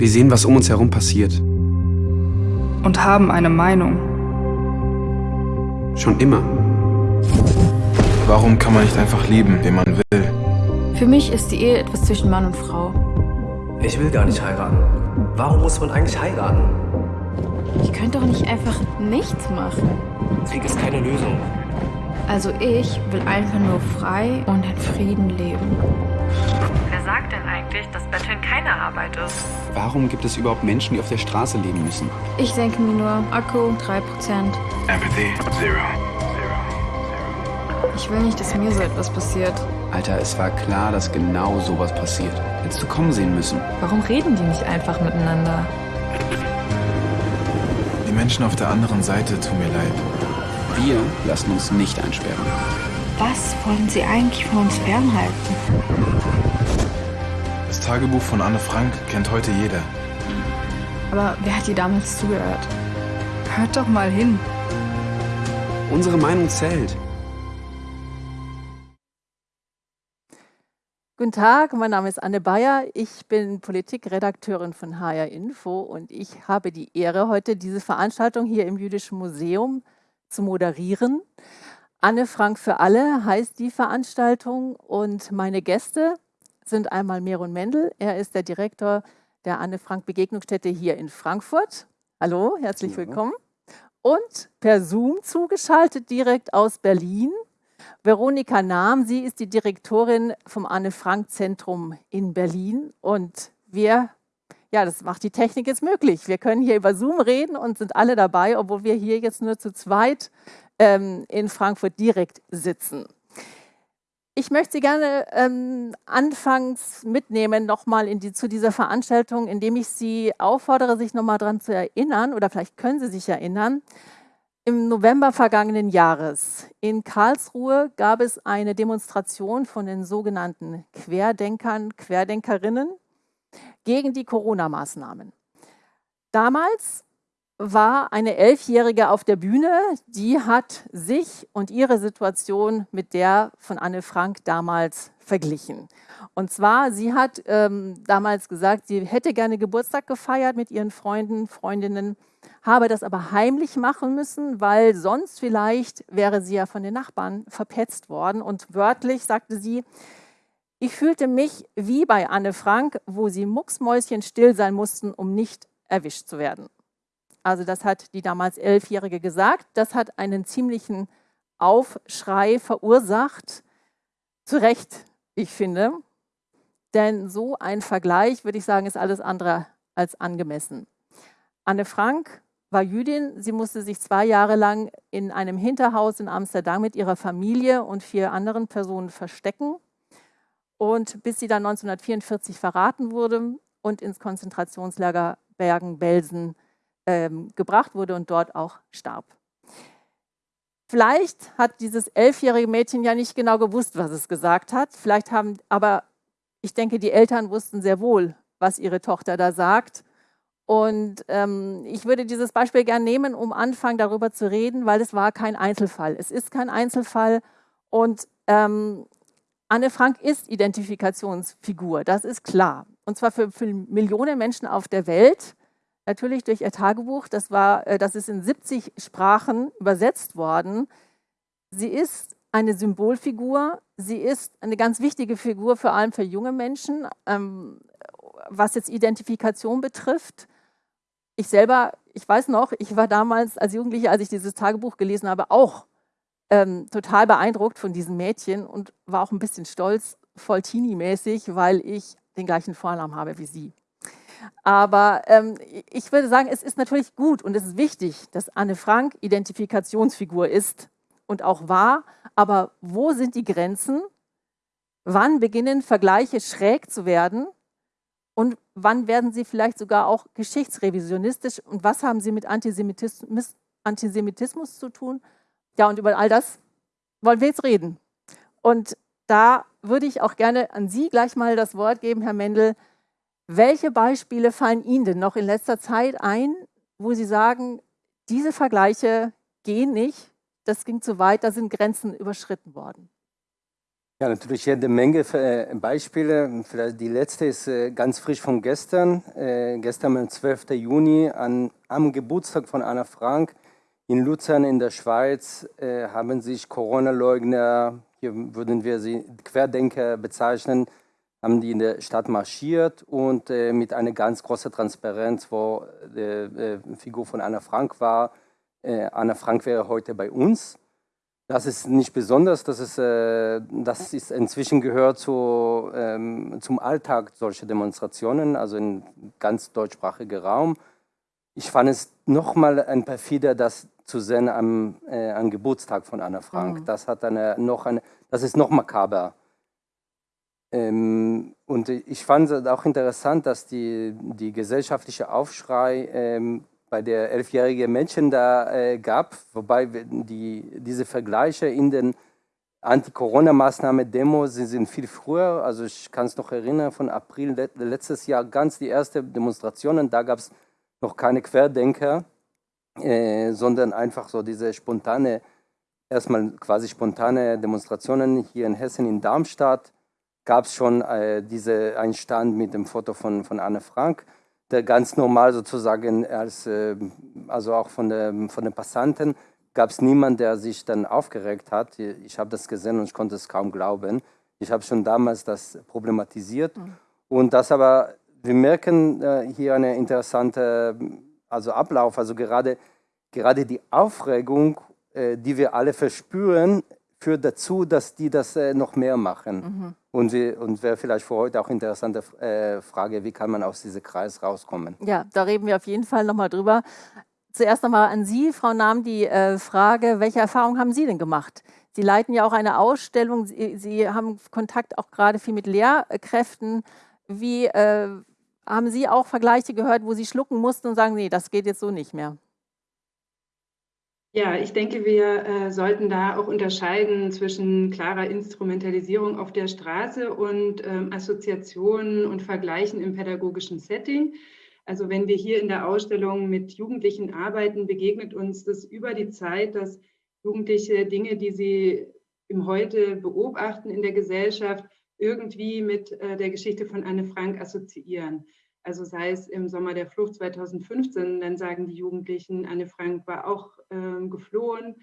Wir sehen, was um uns herum passiert. Und haben eine Meinung. Schon immer. Warum kann man nicht einfach lieben, wen man will? Für mich ist die Ehe etwas zwischen Mann und Frau. Ich will gar nicht heiraten. Warum muss man eigentlich heiraten? Ich könnte doch nicht einfach nichts machen. Krieg ist keine Lösung. Also ich will einfach nur frei und in Frieden leben. Wer sagt denn eigentlich, dass Betteln keine Arbeit ist? Warum gibt es überhaupt Menschen, die auf der Straße leben müssen? Ich denke mir nur, Akku 3%. Empathy, zero. Ich will nicht, dass mir so etwas passiert. Alter, es war klar, dass genau sowas passiert. Hättest du kommen sehen müssen. Warum reden die nicht einfach miteinander? Die Menschen auf der anderen Seite tun mir leid. Wir lassen uns nicht einsperren. Was wollen sie eigentlich von uns fernhalten? Das Tagebuch von Anne Frank kennt heute jeder. Aber wer hat ihr damals zugehört? Hört doch mal hin. Unsere Meinung zählt. Guten Tag, mein Name ist Anne Bayer. Ich bin Politikredakteurin von HR Info und ich habe die Ehre, heute diese Veranstaltung hier im Jüdischen Museum zu moderieren. Anne Frank für alle heißt die Veranstaltung und meine Gäste sind einmal Meron Mendel. Er ist der Direktor der Anne Frank Begegnungsstätte hier in Frankfurt. Hallo, herzlich willkommen. Und per Zoom zugeschaltet direkt aus Berlin Veronika Nahm, sie ist die Direktorin vom Anne-Frank-Zentrum in Berlin und wir, ja, das macht die Technik jetzt möglich. Wir können hier über Zoom reden und sind alle dabei, obwohl wir hier jetzt nur zu zweit ähm, in Frankfurt direkt sitzen. Ich möchte Sie gerne ähm, anfangs mitnehmen nochmal die, zu dieser Veranstaltung, indem ich Sie auffordere, sich nochmal daran zu erinnern, oder vielleicht können Sie sich erinnern, im November vergangenen Jahres in Karlsruhe gab es eine Demonstration von den sogenannten Querdenkern, Querdenkerinnen gegen die Corona-Maßnahmen. Damals war eine Elfjährige auf der Bühne, die hat sich und ihre Situation mit der von Anne Frank damals verglichen. Und zwar, sie hat ähm, damals gesagt, sie hätte gerne Geburtstag gefeiert mit ihren Freunden, Freundinnen, habe das aber heimlich machen müssen, weil sonst vielleicht wäre sie ja von den Nachbarn verpetzt worden. Und wörtlich sagte sie, ich fühlte mich wie bei Anne Frank, wo sie mucksmäuschen still sein mussten, um nicht erwischt zu werden. Also das hat die damals Elfjährige gesagt. Das hat einen ziemlichen Aufschrei verursacht. Zu Recht, ich finde. Denn so ein Vergleich, würde ich sagen, ist alles andere als angemessen. Anne Frank war Jüdin. Sie musste sich zwei Jahre lang in einem Hinterhaus in Amsterdam mit ihrer Familie und vier anderen Personen verstecken. Und bis sie dann 1944 verraten wurde und ins Konzentrationslager Bergen-Belsen ähm, gebracht wurde und dort auch starb. Vielleicht hat dieses elfjährige Mädchen ja nicht genau gewusst, was es gesagt hat. Vielleicht haben, aber ich denke, die Eltern wussten sehr wohl, was ihre Tochter da sagt. Und ähm, ich würde dieses Beispiel gerne nehmen, um anfangen darüber zu reden, weil es war kein Einzelfall. Es ist kein Einzelfall und ähm, Anne Frank ist Identifikationsfigur, das ist klar. Und zwar für, für, Millionen Menschen auf der Welt, natürlich durch ihr Tagebuch, das, war, äh, das ist in 70 Sprachen übersetzt worden. Sie ist eine Symbolfigur, sie ist eine ganz wichtige Figur, vor allem für junge Menschen, ähm, was jetzt Identifikation betrifft ich selber, ich weiß noch, ich war damals als Jugendliche, als ich dieses Tagebuch gelesen habe, auch ähm, total beeindruckt von diesem Mädchen und war auch ein bisschen stolz, voll Teenie-mäßig, weil ich den gleichen Vornamen habe wie sie. Aber ähm, ich würde sagen, es ist natürlich gut und es ist wichtig, dass Anne Frank Identifikationsfigur ist und auch war. Aber wo sind die Grenzen? Wann beginnen Vergleiche schräg zu werden? Und wann werden sie vielleicht sogar auch geschichtsrevisionistisch? Und was haben sie mit Antisemitismus, Antisemitismus zu tun? Ja, und über all das wollen wir jetzt reden. Und da würde ich auch gerne an Sie gleich mal das Wort geben, Herr Mendel. Welche Beispiele fallen Ihnen denn noch in letzter Zeit ein, wo Sie sagen, diese Vergleiche gehen nicht, das ging zu weit, da sind Grenzen überschritten worden? Ja, natürlich jede Menge äh, Beispiele. Vielleicht die letzte ist äh, ganz frisch von gestern. Äh, gestern am 12. Juni an, am Geburtstag von Anna Frank in Luzern in der Schweiz haben sich Corona-Leugner, hier würden wir sie Querdenker bezeichnen, haben die in der Stadt marschiert und mit einer ganz großen Transparenz, wo die Figur von Anna Frank war. Anna Frank wäre heute bei uns. Das ist nicht besonders, das ist, äh, das ist inzwischen gehört zu, ähm, zum Alltag solcher Demonstrationen, also in ganz deutschsprachiger Raum. Ich fand es nochmal ein perfider, das zu sehen am, äh, am Geburtstag von Anna Frank. Mhm. Das, hat eine, noch eine, das ist noch makaber. Ähm, und ich fand es auch interessant, dass die, die gesellschaftliche Aufschrei ähm, bei der elfjährigen Mädchen da äh, gab, wobei die, diese Vergleiche in den Anti-Corona-Maßnahmen-Demos sind viel früher. Also ich kann es noch erinnern, von April letztes Jahr ganz die ersten Demonstrationen, da gab es noch keine Querdenker, äh, sondern einfach so diese spontane, erstmal quasi spontane Demonstrationen hier in Hessen, in Darmstadt, gab es schon äh, diese, einen Stand mit dem Foto von, von Anne Frank der ganz normal sozusagen, als, äh, also auch von, der, von den Passanten, gab es niemanden, der sich dann aufgeregt hat. Ich habe das gesehen und ich konnte es kaum glauben. Ich habe schon damals das problematisiert. Mhm. Und das aber, wir merken äh, hier eine interessante also Ablauf, also gerade, gerade die Aufregung, äh, die wir alle verspüren, führt dazu, dass die das äh, noch mehr machen. Mhm. Und, und wäre vielleicht für heute auch interessante äh, Frage, wie kann man aus diesem Kreis rauskommen? Ja, da reden wir auf jeden Fall nochmal drüber. Zuerst nochmal an Sie, Frau Nahm, die äh, Frage, welche Erfahrungen haben Sie denn gemacht? Sie leiten ja auch eine Ausstellung, Sie, Sie haben Kontakt auch gerade viel mit Lehrkräften. Wie äh, haben Sie auch Vergleiche gehört, wo Sie schlucken mussten und sagen, nee, das geht jetzt so nicht mehr? Ja, ich denke, wir äh, sollten da auch unterscheiden zwischen klarer Instrumentalisierung auf der Straße und ähm, Assoziationen und Vergleichen im pädagogischen Setting. Also wenn wir hier in der Ausstellung mit Jugendlichen arbeiten, begegnet uns das über die Zeit, dass Jugendliche Dinge, die sie im Heute beobachten in der Gesellschaft, irgendwie mit äh, der Geschichte von Anne Frank assoziieren. Also sei es im Sommer der Flucht 2015, dann sagen die Jugendlichen, Anne Frank war auch ähm, geflohen.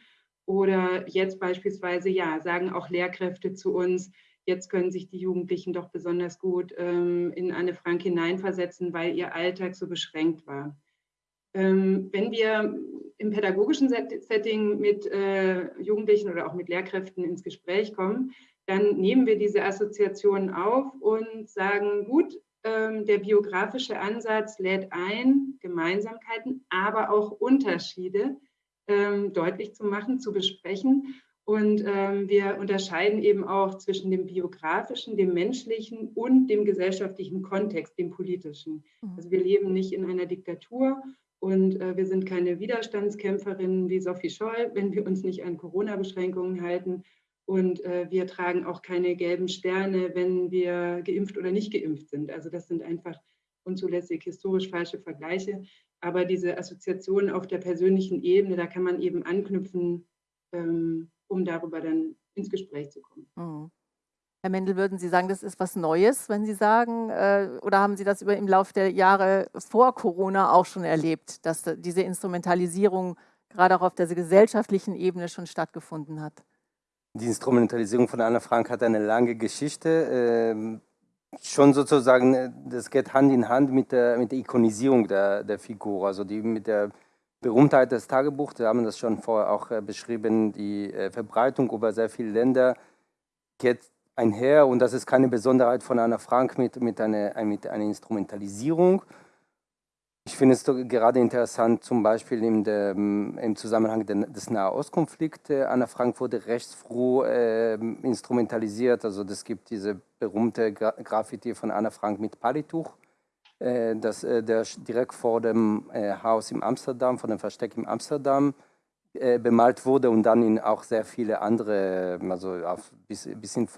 Oder jetzt beispielsweise, ja, sagen auch Lehrkräfte zu uns, jetzt können sich die Jugendlichen doch besonders gut ähm, in Anne Frank hineinversetzen, weil ihr Alltag so beschränkt war. Ähm, wenn wir im pädagogischen Setting mit äh, Jugendlichen oder auch mit Lehrkräften ins Gespräch kommen, dann nehmen wir diese Assoziationen auf und sagen, gut, der biografische Ansatz lädt ein, Gemeinsamkeiten, aber auch Unterschiede ähm, deutlich zu machen, zu besprechen. Und ähm, wir unterscheiden eben auch zwischen dem biografischen, dem menschlichen und dem gesellschaftlichen Kontext, dem politischen. Mhm. Also wir leben nicht in einer Diktatur und äh, wir sind keine Widerstandskämpferinnen wie Sophie Scholl, wenn wir uns nicht an Corona-Beschränkungen halten, und äh, wir tragen auch keine gelben Sterne, wenn wir geimpft oder nicht geimpft sind. Also das sind einfach unzulässig historisch falsche Vergleiche. Aber diese Assoziationen auf der persönlichen Ebene, da kann man eben anknüpfen, ähm, um darüber dann ins Gespräch zu kommen. Mhm. Herr Mendel, würden Sie sagen, das ist was Neues, wenn Sie sagen, äh, oder haben Sie das über im Laufe der Jahre vor Corona auch schon erlebt, dass diese Instrumentalisierung gerade auch auf der gesellschaftlichen Ebene schon stattgefunden hat? Die Instrumentalisierung von Anna Frank hat eine lange Geschichte. Ähm, schon sozusagen, äh, das geht Hand in Hand mit der, mit der Ikonisierung der, der Figur, also die mit der Berühmtheit des Tagebuchs. Wir haben das schon vorher auch äh, beschrieben. Die äh, Verbreitung über sehr viele Länder geht einher und das ist keine Besonderheit von Anna Frank mit, mit, einer, mit einer Instrumentalisierung. Ich finde es gerade interessant, zum Beispiel in der, im Zusammenhang des Nahostkonflikts. Äh, Anna Frank wurde recht früh äh, instrumentalisiert. Also es gibt diese berühmte Graffiti von Anna Frank mit Palituch, äh, das, äh, der direkt vor dem äh, Haus in Amsterdam, vor dem Versteck in Amsterdam äh, bemalt wurde und dann in auch sehr viele andere, also auf bis, bis in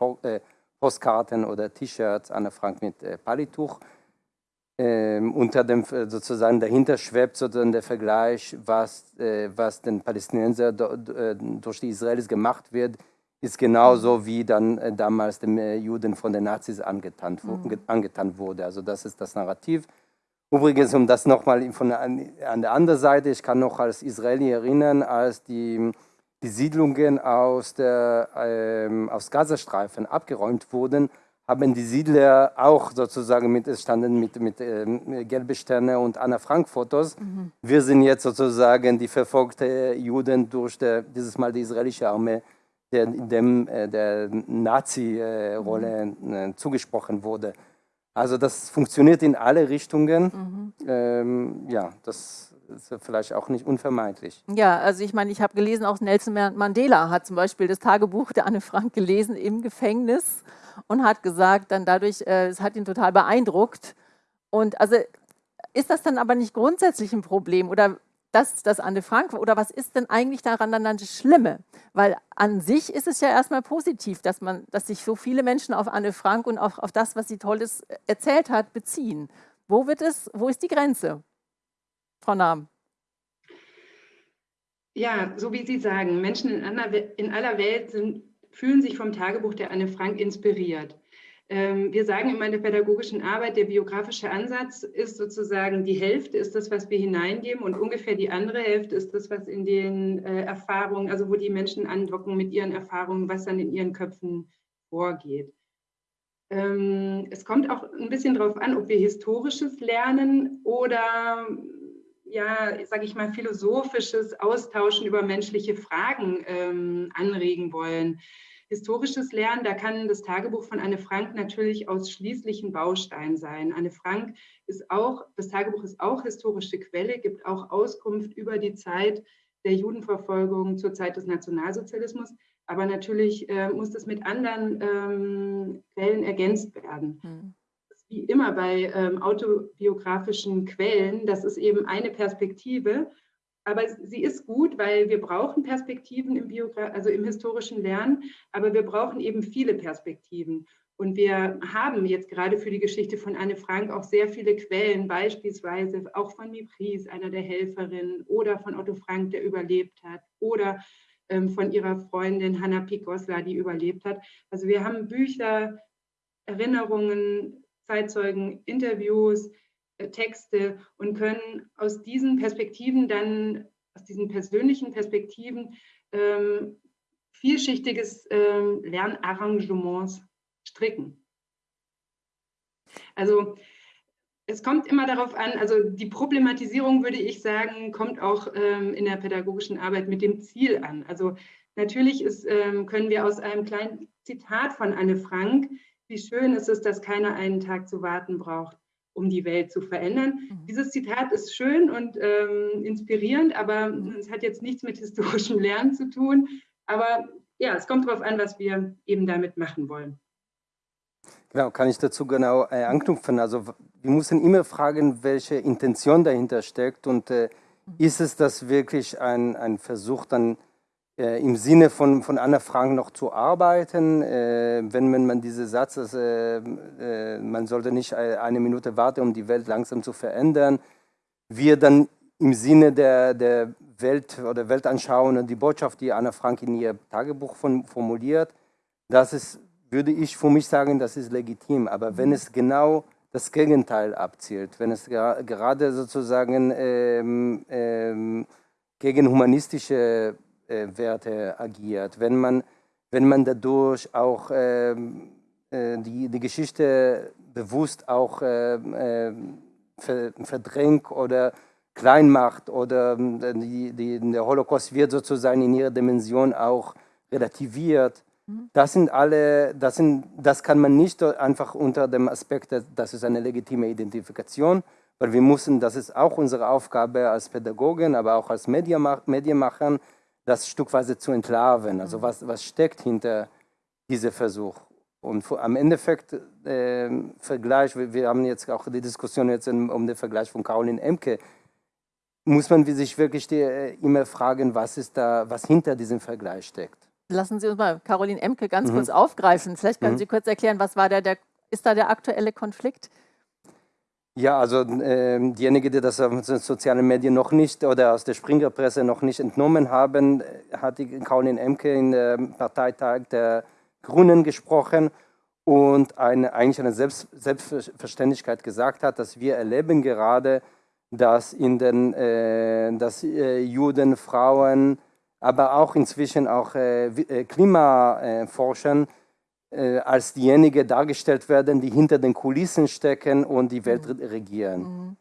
Postkarten oder T-Shirts Anna Frank mit Palituch ähm, unter dem sozusagen dahinter schwebt sozusagen der Vergleich, was, äh, was den Palästinensern äh, durch die Israelis gemacht wird ist genauso wie dann äh, damals den äh, Juden von den Nazis angetan, mhm. angetan wurde. Also das ist das Narrativ. Übrigens, um das nochmal von an, an der anderen Seite, ich kann noch als Israeli erinnern, als die, die Siedlungen aus, der, ähm, aus Gazastreifen abgeräumt wurden, haben die Siedler auch sozusagen mit, standen mit, mit ähm, gelbe Sterne und Anna Frank Fotos. Mhm. Wir sind jetzt sozusagen die verfolgte Juden durch der, dieses Mal die israelische Armee, der dem äh, der Nazi-Rolle mhm. äh, zugesprochen wurde. Also das funktioniert in alle Richtungen. Mhm. Ähm, ja, das ist vielleicht auch nicht unvermeidlich. Ja, also ich meine, ich habe gelesen, auch Nelson Mandela hat zum Beispiel das Tagebuch der Anne Frank gelesen im Gefängnis und hat gesagt, dann dadurch, äh, es hat ihn total beeindruckt. Und also ist das dann aber nicht grundsätzlich ein Problem oder dass das Anne Frank oder was ist denn eigentlich daran dann das Schlimme? Weil an sich ist es ja erstmal positiv, dass man, dass sich so viele Menschen auf Anne Frank und auch auf das, was sie Tolles erzählt hat, beziehen. Wo wird es, wo ist die Grenze? Frau Nahm. Ja, so wie Sie sagen, Menschen in aller, in aller Welt sind, fühlen sich vom Tagebuch der Anne Frank inspiriert. Ähm, wir sagen immer in der pädagogischen Arbeit, der biografische Ansatz ist sozusagen die Hälfte ist das, was wir hineingeben und ungefähr die andere Hälfte ist das, was in den äh, Erfahrungen, also wo die Menschen andocken mit ihren Erfahrungen, was dann in ihren Köpfen vorgeht. Ähm, es kommt auch ein bisschen darauf an, ob wir historisches lernen oder ja, sage ich mal, philosophisches Austauschen über menschliche Fragen ähm, anregen wollen historisches Lernen, da kann das Tagebuch von Anne Frank natürlich ausschließlich ein Baustein sein. Anne Frank ist auch, das Tagebuch ist auch historische Quelle, gibt auch Auskunft über die Zeit der Judenverfolgung zur Zeit des Nationalsozialismus. Aber natürlich äh, muss das mit anderen ähm, Quellen ergänzt werden. Hm. Wie immer bei ähm, autobiografischen Quellen, das ist eben eine Perspektive aber sie ist gut, weil wir brauchen Perspektiven im, Biogra also im historischen Lernen, aber wir brauchen eben viele Perspektiven. Und wir haben jetzt gerade für die Geschichte von Anne Frank auch sehr viele Quellen, beispielsweise auch von Mipris, einer der Helferinnen, oder von Otto Frank, der überlebt hat, oder ähm, von ihrer Freundin Hanna Pikosla, die überlebt hat. Also wir haben Bücher, Erinnerungen, Zeitzeugen, Interviews, äh, Texte und können aus diesen Perspektiven dann, aus diesen persönlichen Perspektiven, ähm, vielschichtiges ähm, Lernarrangements stricken. Also es kommt immer darauf an, also die Problematisierung, würde ich sagen, kommt auch ähm, in der pädagogischen Arbeit mit dem Ziel an. Also natürlich ist, ähm, können wir aus einem kleinen Zitat von Anne Frank, wie schön ist es, dass keiner einen Tag zu warten braucht, um die Welt zu verändern. Mhm. Dieses Zitat ist schön und ähm, inspirierend, aber mhm. es hat jetzt nichts mit historischem Lernen zu tun. Aber ja, es kommt darauf an, was wir eben damit machen wollen. Genau, kann ich dazu genau äh, anknüpfen. Also wir müssen immer fragen, welche Intention dahinter steckt und äh, mhm. ist es das wirklich ein, ein Versuch, dann äh, im Sinne von, von Anna Frank noch zu arbeiten, äh, wenn man, man diese Satz, äh, äh man sollte nicht eine Minute warten, um die Welt langsam zu verändern, wir dann im Sinne der, der Welt oder Weltanschauung und die Botschaft, die Anna Frank in ihr Tagebuch von, formuliert, das ist, würde ich für mich sagen, das ist legitim. Aber wenn es genau das Gegenteil abzielt, wenn es gerade sozusagen ähm, ähm, gegen humanistische äh, Werte agiert, wenn man, wenn man dadurch auch ähm, äh, die, die Geschichte bewusst auch äh, äh verdrängt oder klein macht oder ähm, die, die, der Holocaust wird sozusagen in ihrer Dimension auch relativiert. Mhm. Das sind alle, das, sind, das kann man nicht einfach unter dem Aspekt, das ist eine legitime Identifikation, weil wir müssen, das ist auch unsere Aufgabe als Pädagogen, aber auch als Medienmacher, das stückweise zu entlarven. Also mhm. was, was steckt hinter diesem Versuch? Und am Endeffekt äh, Vergleich, wir, wir, haben jetzt auch die Diskussion jetzt in, um den Vergleich von Caroline Emke, muss man sich wirklich die, äh, immer fragen, was ist da, was hinter diesem Vergleich steckt. Lassen Sie uns mal Caroline Emke ganz mhm. kurz aufgreifen. Vielleicht können mhm. Sie kurz erklären, was war der, der, ist da der aktuelle Konflikt? Ja, also äh, diejenigen, die das aus den sozialen Medien noch nicht oder aus der Springerpresse noch nicht entnommen haben, hat die Caroline Emke dem Parteitag der Grünen gesprochen und eine, eigentlich eine Selbst, Selbstverständlichkeit gesagt hat, dass wir erleben gerade, dass in den äh, dass, äh, Juden, Frauen, aber auch inzwischen auch äh, äh Klimaforschern äh, als diejenigen dargestellt werden, die hinter den Kulissen stecken und die Welt mhm. regieren. Mhm.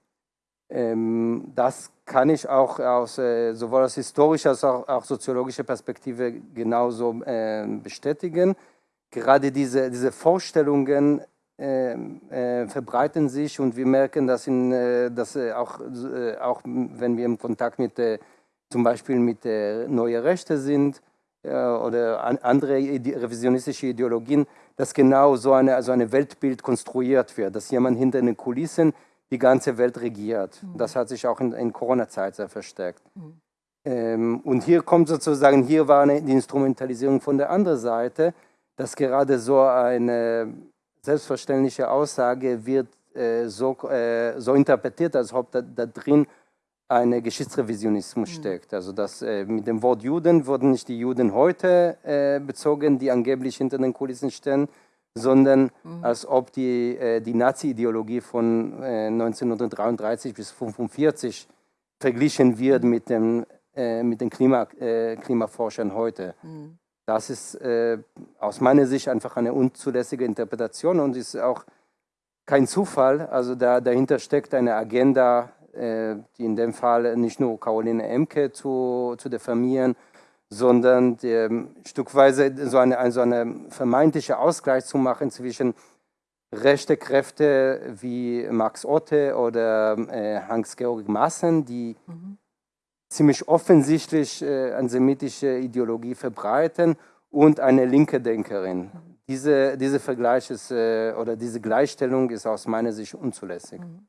Ähm, das kann ich auch aus, äh, sowohl aus historischer als auch, auch soziologischer Perspektive genauso äh, bestätigen. Gerade diese, diese Vorstellungen ähm, äh, verbreiten sich und wir merken, dass, in, äh, dass äh, auch, auch wenn wir im Kontakt mit zum Beispiel mit der Neue Rechte sind, oder andere revisionistische Ideologien, dass genau so eine, so eine Weltbild konstruiert wird, dass jemand hinter den Kulissen die ganze Welt regiert. Mhm. Das hat sich auch in, in Corona-Zeit sehr verstärkt. Mhm. Ähm, und hier kommt sozusagen, hier war eine, die Instrumentalisierung von der anderen Seite, dass gerade so eine selbstverständliche Aussage wird äh, so, äh, so interpretiert, als ob da, da drin ein Geschichtsrevisionismus mhm. steckt. Also dass äh, mit dem Wort Juden wurden nicht die Juden heute äh, bezogen, die angeblich hinter den Kulissen stehen, sondern mhm. als ob die, äh, die Nazi-Ideologie von 1933 äh, bis 1945 verglichen wird mhm. mit, dem, äh, mit den Klima, äh, Klimaforschern heute. Mhm. Das ist aus meiner Sicht einfach eine unzulässige Interpretation und ist auch kein Zufall. Also da, dahinter steckt eine Agenda die in dem Fall nicht nur Caroline Emke zu, zu diffamieren, sondern ähm, stückweise so eine, so eine vermeintliche Ausgleich zu machen zwischen rechte Kräfte wie Max Otte oder äh, Hans-Georg Maaßen, die mhm. ziemlich offensichtlich äh, antisemitische Ideologie verbreiten und eine linke Denkerin. Mhm. Diese, diese Vergleich ist, äh, oder diese Gleichstellung ist aus meiner Sicht unzulässig. Mhm.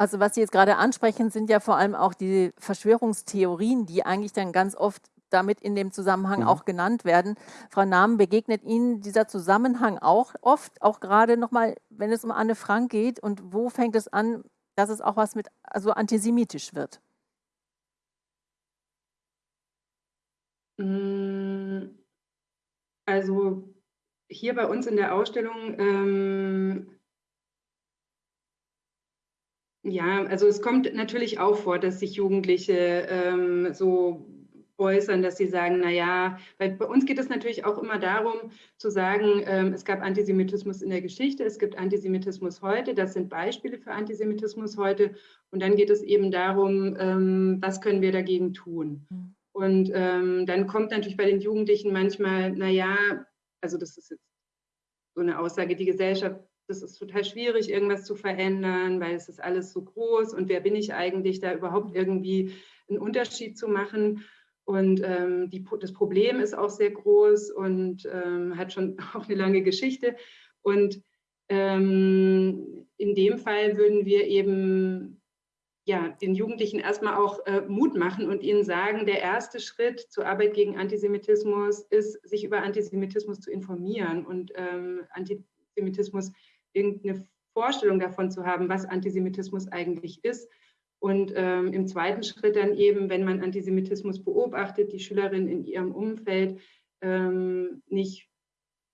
Also was Sie jetzt gerade ansprechen, sind ja vor allem auch die Verschwörungstheorien, die eigentlich dann ganz oft damit in dem Zusammenhang mhm. auch genannt werden. Frau Nahm, begegnet Ihnen dieser Zusammenhang auch oft, auch gerade nochmal, wenn es um Anne Frank geht und wo fängt es an, dass es auch was mit, also antisemitisch wird? Mm, also hier bei uns in der Ausstellung ähm, ja, also es kommt natürlich auch vor, dass sich Jugendliche ähm, so äußern, dass sie sagen, naja, weil bei uns geht es natürlich auch immer darum zu sagen, ähm, es gab Antisemitismus in der Geschichte, es gibt Antisemitismus heute, das sind Beispiele für Antisemitismus heute und dann geht es eben darum, ähm, was können wir dagegen tun. Mhm. Und ähm, dann kommt natürlich bei den Jugendlichen manchmal, naja, also das ist jetzt so eine Aussage, die Gesellschaft das ist total schwierig, irgendwas zu verändern, weil es ist alles so groß und wer bin ich eigentlich, da überhaupt irgendwie einen Unterschied zu machen. Und ähm, die, das Problem ist auch sehr groß und ähm, hat schon auch eine lange Geschichte. Und ähm, in dem Fall würden wir eben ja, den Jugendlichen erstmal auch äh, Mut machen und ihnen sagen, der erste Schritt zur Arbeit gegen Antisemitismus ist, sich über Antisemitismus zu informieren und ähm, Antisemitismus irgendeine Vorstellung davon zu haben, was Antisemitismus eigentlich ist. Und ähm, im zweiten Schritt dann eben, wenn man Antisemitismus beobachtet, die Schülerin in ihrem Umfeld, ähm, nicht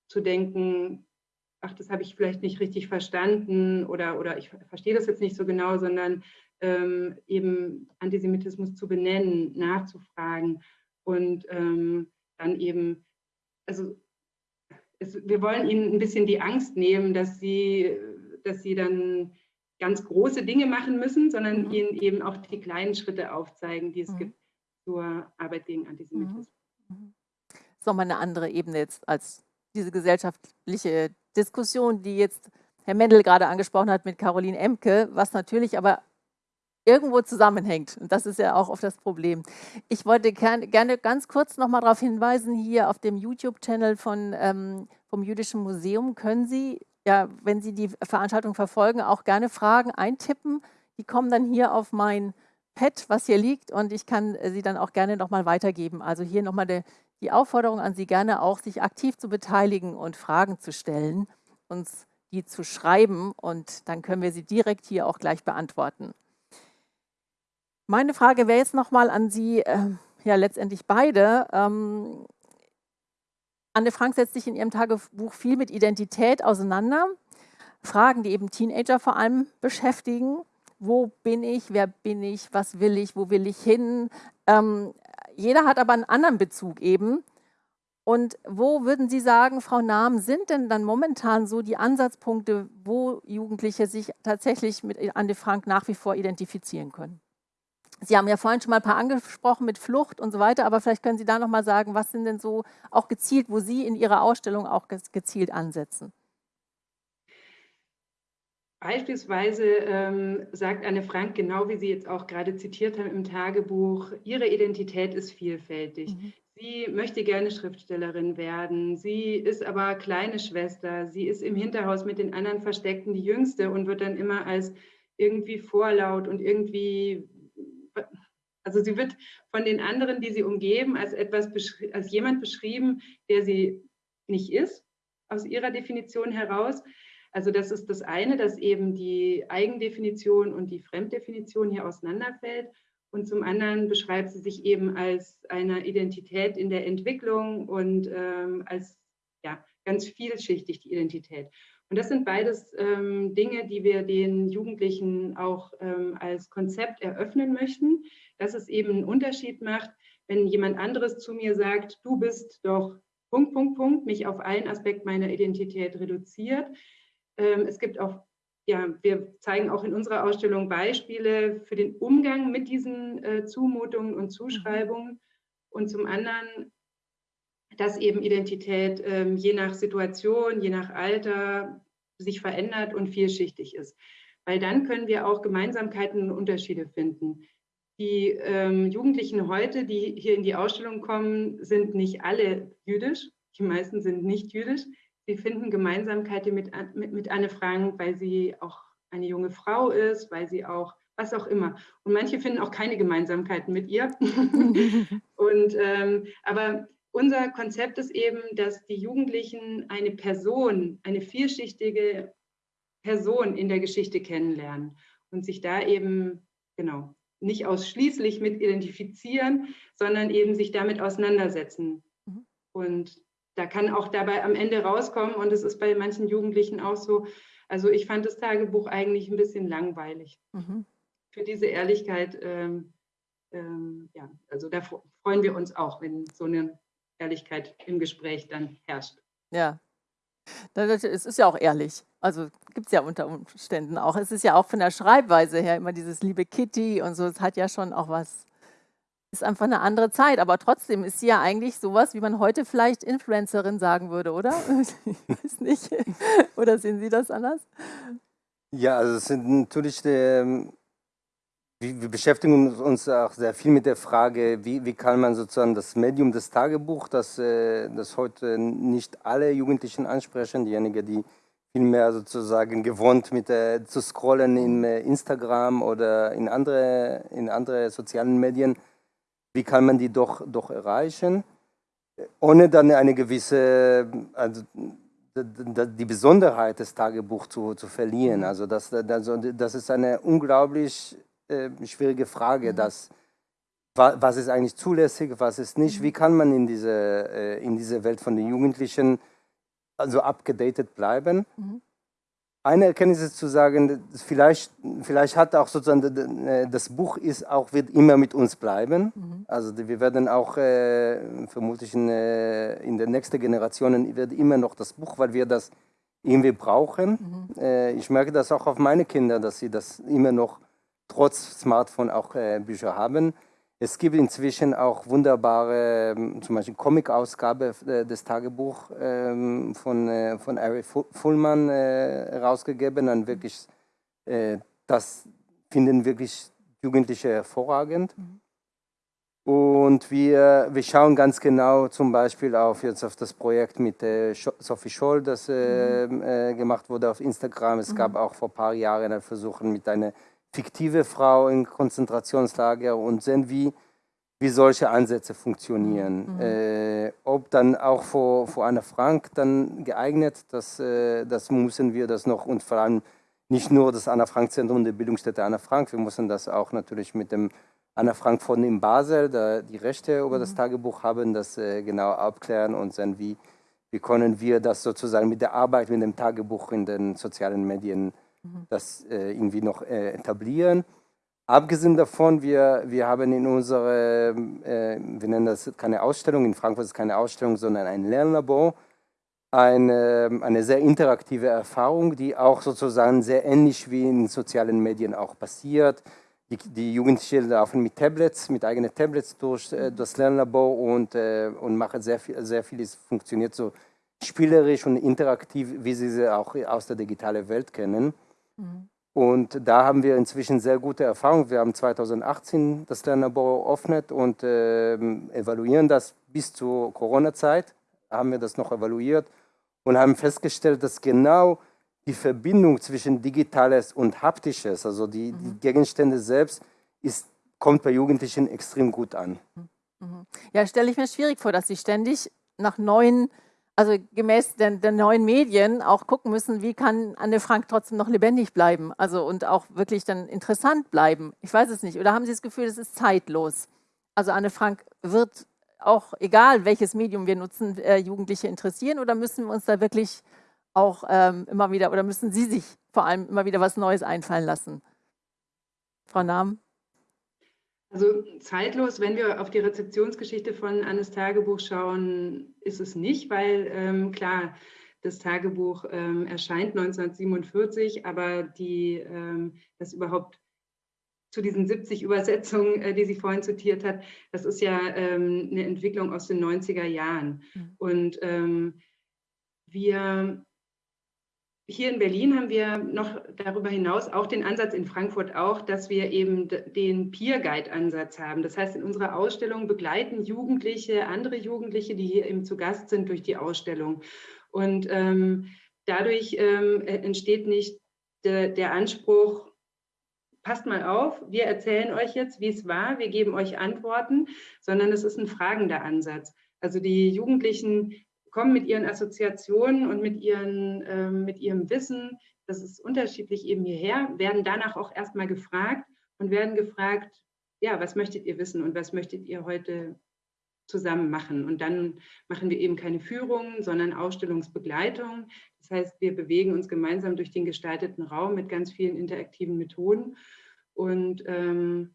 zu denken, ach, das habe ich vielleicht nicht richtig verstanden oder, oder ich verstehe das jetzt nicht so genau, sondern ähm, eben Antisemitismus zu benennen, nachzufragen und ähm, dann eben, also es, wir wollen ihnen ein bisschen die Angst nehmen, dass sie, dass sie dann ganz große Dinge machen müssen, sondern mhm. ihnen eben auch die kleinen Schritte aufzeigen, die es mhm. gibt zur Arbeit gegen Antisemitismus. Mhm. mhm. Das ist nochmal eine andere Ebene jetzt als diese gesellschaftliche Diskussion, die jetzt Herr Mendel gerade angesprochen hat mit Caroline Emke, was natürlich aber irgendwo zusammenhängt. Und das ist ja auch oft das Problem. Ich wollte gerne ganz kurz noch mal darauf hinweisen, hier auf dem YouTube-Channel ähm, vom Jüdischen Museum können Sie, ja, wenn Sie die Veranstaltung verfolgen, auch gerne Fragen eintippen. Die kommen dann hier auf mein Pad, was hier liegt, und ich kann sie dann auch gerne noch mal weitergeben. Also hier noch mal die Aufforderung an Sie, gerne auch sich aktiv zu beteiligen und Fragen zu stellen. Uns die zu schreiben und dann können wir sie direkt hier auch gleich beantworten. Meine Frage wäre jetzt nochmal an Sie, äh, ja letztendlich beide. Ähm, Anne Frank setzt sich in ihrem Tagebuch viel mit Identität auseinander. Fragen, die eben Teenager vor allem beschäftigen. Wo bin ich, wer bin ich, was will ich, wo will ich hin? Ähm, jeder hat aber einen anderen Bezug eben. Und wo würden Sie sagen, Frau Nahm, sind denn dann momentan so die Ansatzpunkte, wo Jugendliche sich tatsächlich mit Anne Frank nach wie vor identifizieren können? Sie haben ja vorhin schon mal ein paar angesprochen mit Flucht und so weiter, aber vielleicht können Sie da noch mal sagen, was sind denn so auch gezielt, wo Sie in Ihrer Ausstellung auch gezielt ansetzen? Beispielsweise ähm, sagt Anne Frank, genau wie Sie jetzt auch gerade zitiert haben im Tagebuch, ihre Identität ist vielfältig. Mhm. Sie möchte gerne Schriftstellerin werden. Sie ist aber kleine Schwester. Sie ist im Hinterhaus mit den anderen Versteckten die Jüngste und wird dann immer als irgendwie vorlaut und irgendwie, also sie wird von den anderen, die sie umgeben, als etwas, als jemand beschrieben, der sie nicht ist, aus ihrer Definition heraus. Also das ist das eine, dass eben die Eigendefinition und die Fremddefinition hier auseinanderfällt. Und zum anderen beschreibt sie sich eben als eine Identität in der Entwicklung und ähm, als ja, ganz vielschichtig die Identität. Und das sind beides ähm, Dinge, die wir den Jugendlichen auch ähm, als Konzept eröffnen möchten, dass es eben einen Unterschied macht, wenn jemand anderes zu mir sagt, du bist doch Punkt, Punkt, Punkt, mich auf einen Aspekt meiner Identität reduziert, ähm, es gibt auch, ja, wir zeigen auch in unserer Ausstellung Beispiele für den Umgang mit diesen äh, Zumutungen und Zuschreibungen. Und zum anderen, dass eben Identität ähm, je nach Situation, je nach Alter sich verändert und vielschichtig ist. Weil dann können wir auch Gemeinsamkeiten und Unterschiede finden. Die ähm, Jugendlichen heute, die hier in die Ausstellung kommen, sind nicht alle jüdisch. Die meisten sind nicht jüdisch. Sie finden Gemeinsamkeiten mit, mit, mit Anne Frank, weil sie auch eine junge Frau ist, weil sie auch, was auch immer. Und manche finden auch keine Gemeinsamkeiten mit ihr. und, ähm, aber unser Konzept ist eben, dass die Jugendlichen eine Person, eine vielschichtige Person in der Geschichte kennenlernen und sich da eben, genau, nicht ausschließlich mit identifizieren, sondern eben sich damit auseinandersetzen. Mhm. Und da kann auch dabei am Ende rauskommen und es ist bei manchen Jugendlichen auch so. Also ich fand das Tagebuch eigentlich ein bisschen langweilig. Mhm. Für diese Ehrlichkeit, ähm, ähm, ja, also da freuen wir uns auch, wenn so eine Ehrlichkeit im Gespräch dann herrscht. Ja, es ist ja auch ehrlich. Also gibt es ja unter Umständen auch. Es ist ja auch von der Schreibweise her immer dieses liebe Kitty und so. Es hat ja schon auch was ist einfach eine andere Zeit, aber trotzdem ist sie ja eigentlich sowas, wie man heute vielleicht Influencerin sagen würde, oder? Ich weiß nicht. Oder sehen Sie das anders? Ja, also es sind natürlich, ähm, wir beschäftigen uns auch sehr viel mit der Frage, wie, wie kann man sozusagen das Medium des Tagebuchs, das, äh, das heute nicht alle Jugendlichen ansprechen, diejenigen, die viel mehr sozusagen gewohnt mit äh, zu scrollen in äh, Instagram oder in andere, in andere sozialen Medien, wie kann man die doch, doch erreichen, ohne dann eine gewisse, also die Besonderheit des Tagebuchs zu, zu verlieren. Mhm. Also das, also das ist eine unglaublich äh, schwierige Frage, mhm. dass, was ist eigentlich zulässig, was ist nicht, wie mhm. kann man in diese, äh, in diese Welt von den Jugendlichen also abgedatet bleiben. Mhm eine Erkenntnis ist zu sagen, vielleicht, vielleicht hat auch sozusagen äh, das Buch ist auch wird immer mit uns bleiben. Mhm. Also wir werden auch äh, vermutlich in, äh, in den nächsten Generationen wird immer noch das Buch, weil wir das irgendwie brauchen. Mhm. Äh, ich merke das auch auf meine Kinder, dass sie das immer noch trotz Smartphone auch äh, Bücher haben. Es gibt inzwischen auch wunderbare, ähm, zum Beispiel Comic-Ausgabe äh, des Tagebuchs ähm, von, äh, von Ari Fullman äh, herausgegeben. Und wirklich, das finden wirklich Jugendliche hervorragend. Und wir, wir schauen ganz genau zum Beispiel auf, jetzt auf das Projekt mit äh, Sophie Scholl, das äh, mhm. äh, gemacht wurde auf Instagram. Es mhm. gab auch vor ein paar Jahren ein Versuch mit einer fiktive Frau in Konzentrationslager und sehen, wie, wie solche Ansätze funktionieren. Mhm. Äh, ob dann auch vor, vor Anna Frank dann geeignet, das, äh, das müssen wir das noch und vor allem nicht nur das Anna Frank Zentrum der Bildungsstätte Anna Frank, wir müssen das auch natürlich mit dem Anna Frank von in Basel, da die Rechte über das mhm. Tagebuch haben, das äh, genau abklären und sehen, wie, wie können wir das sozusagen mit der Arbeit mit dem Tagebuch in den sozialen Medien. Das äh, irgendwie noch äh, etablieren. Abgesehen davon, wir, wir haben in unserer, äh, wir nennen das keine Ausstellung, in Frankfurt ist es keine Ausstellung, sondern ein Lernlabor, eine, eine sehr interaktive Erfahrung, die auch sozusagen sehr ähnlich wie in sozialen Medien auch passiert. Die, die Jugendlichen laufen mit Tablets, mit eigenen Tablets durch äh, das Lernlabor und, äh, und machen sehr viel, sehr viel, es funktioniert so spielerisch und interaktiv, wie sie sie auch aus der digitalen Welt kennen. Mhm. Und da haben wir inzwischen sehr gute Erfahrungen. Wir haben 2018 das Lernlabor eröffnet und äh, evaluieren das bis zur Corona-Zeit. Haben wir das noch evaluiert und haben festgestellt, dass genau die Verbindung zwischen Digitales und Haptisches, also die, mhm. die Gegenstände selbst, ist, kommt bei Jugendlichen extrem gut an. Mhm. Ja, stelle ich mir schwierig vor, dass sie ständig nach neuen also gemäß den, den, neuen Medien auch gucken müssen, wie kann Anne Frank trotzdem noch lebendig bleiben, also und auch wirklich dann interessant bleiben. Ich weiß es nicht. Oder haben Sie das Gefühl, es ist zeitlos? Also Anne Frank wird auch, egal welches Medium wir nutzen, äh, Jugendliche interessieren oder müssen wir uns da wirklich auch ähm, immer wieder, oder müssen Sie sich vor allem immer wieder was Neues einfallen lassen? Frau Nahm? Also zeitlos, wenn wir auf die Rezeptionsgeschichte von Annes Tagebuch schauen, ist es nicht, weil ähm, klar, das Tagebuch ähm, erscheint 1947, aber die, ähm, das überhaupt zu diesen 70 Übersetzungen, äh, die sie vorhin zitiert hat, das ist ja ähm, eine Entwicklung aus den 90er Jahren. Mhm. Und ähm, wir hier in Berlin haben wir noch darüber hinaus auch den Ansatz in Frankfurt auch, dass wir eben den Peer Guide Ansatz haben. Das heißt, in unserer Ausstellung begleiten Jugendliche, andere Jugendliche, die hier eben zu Gast sind, durch die Ausstellung. Und ähm, dadurch ähm, entsteht nicht de, der Anspruch, passt mal auf, wir erzählen euch jetzt, wie es war, wir geben euch Antworten, sondern es ist ein fragender Ansatz. Also die Jugendlichen kommen mit ihren Assoziationen und mit, ihren, äh, mit ihrem Wissen, das ist unterschiedlich eben hierher, werden danach auch erstmal gefragt und werden gefragt, ja, was möchtet ihr wissen und was möchtet ihr heute zusammen machen? Und dann machen wir eben keine Führung, sondern Ausstellungsbegleitung. Das heißt, wir bewegen uns gemeinsam durch den gestalteten Raum mit ganz vielen interaktiven Methoden und ähm,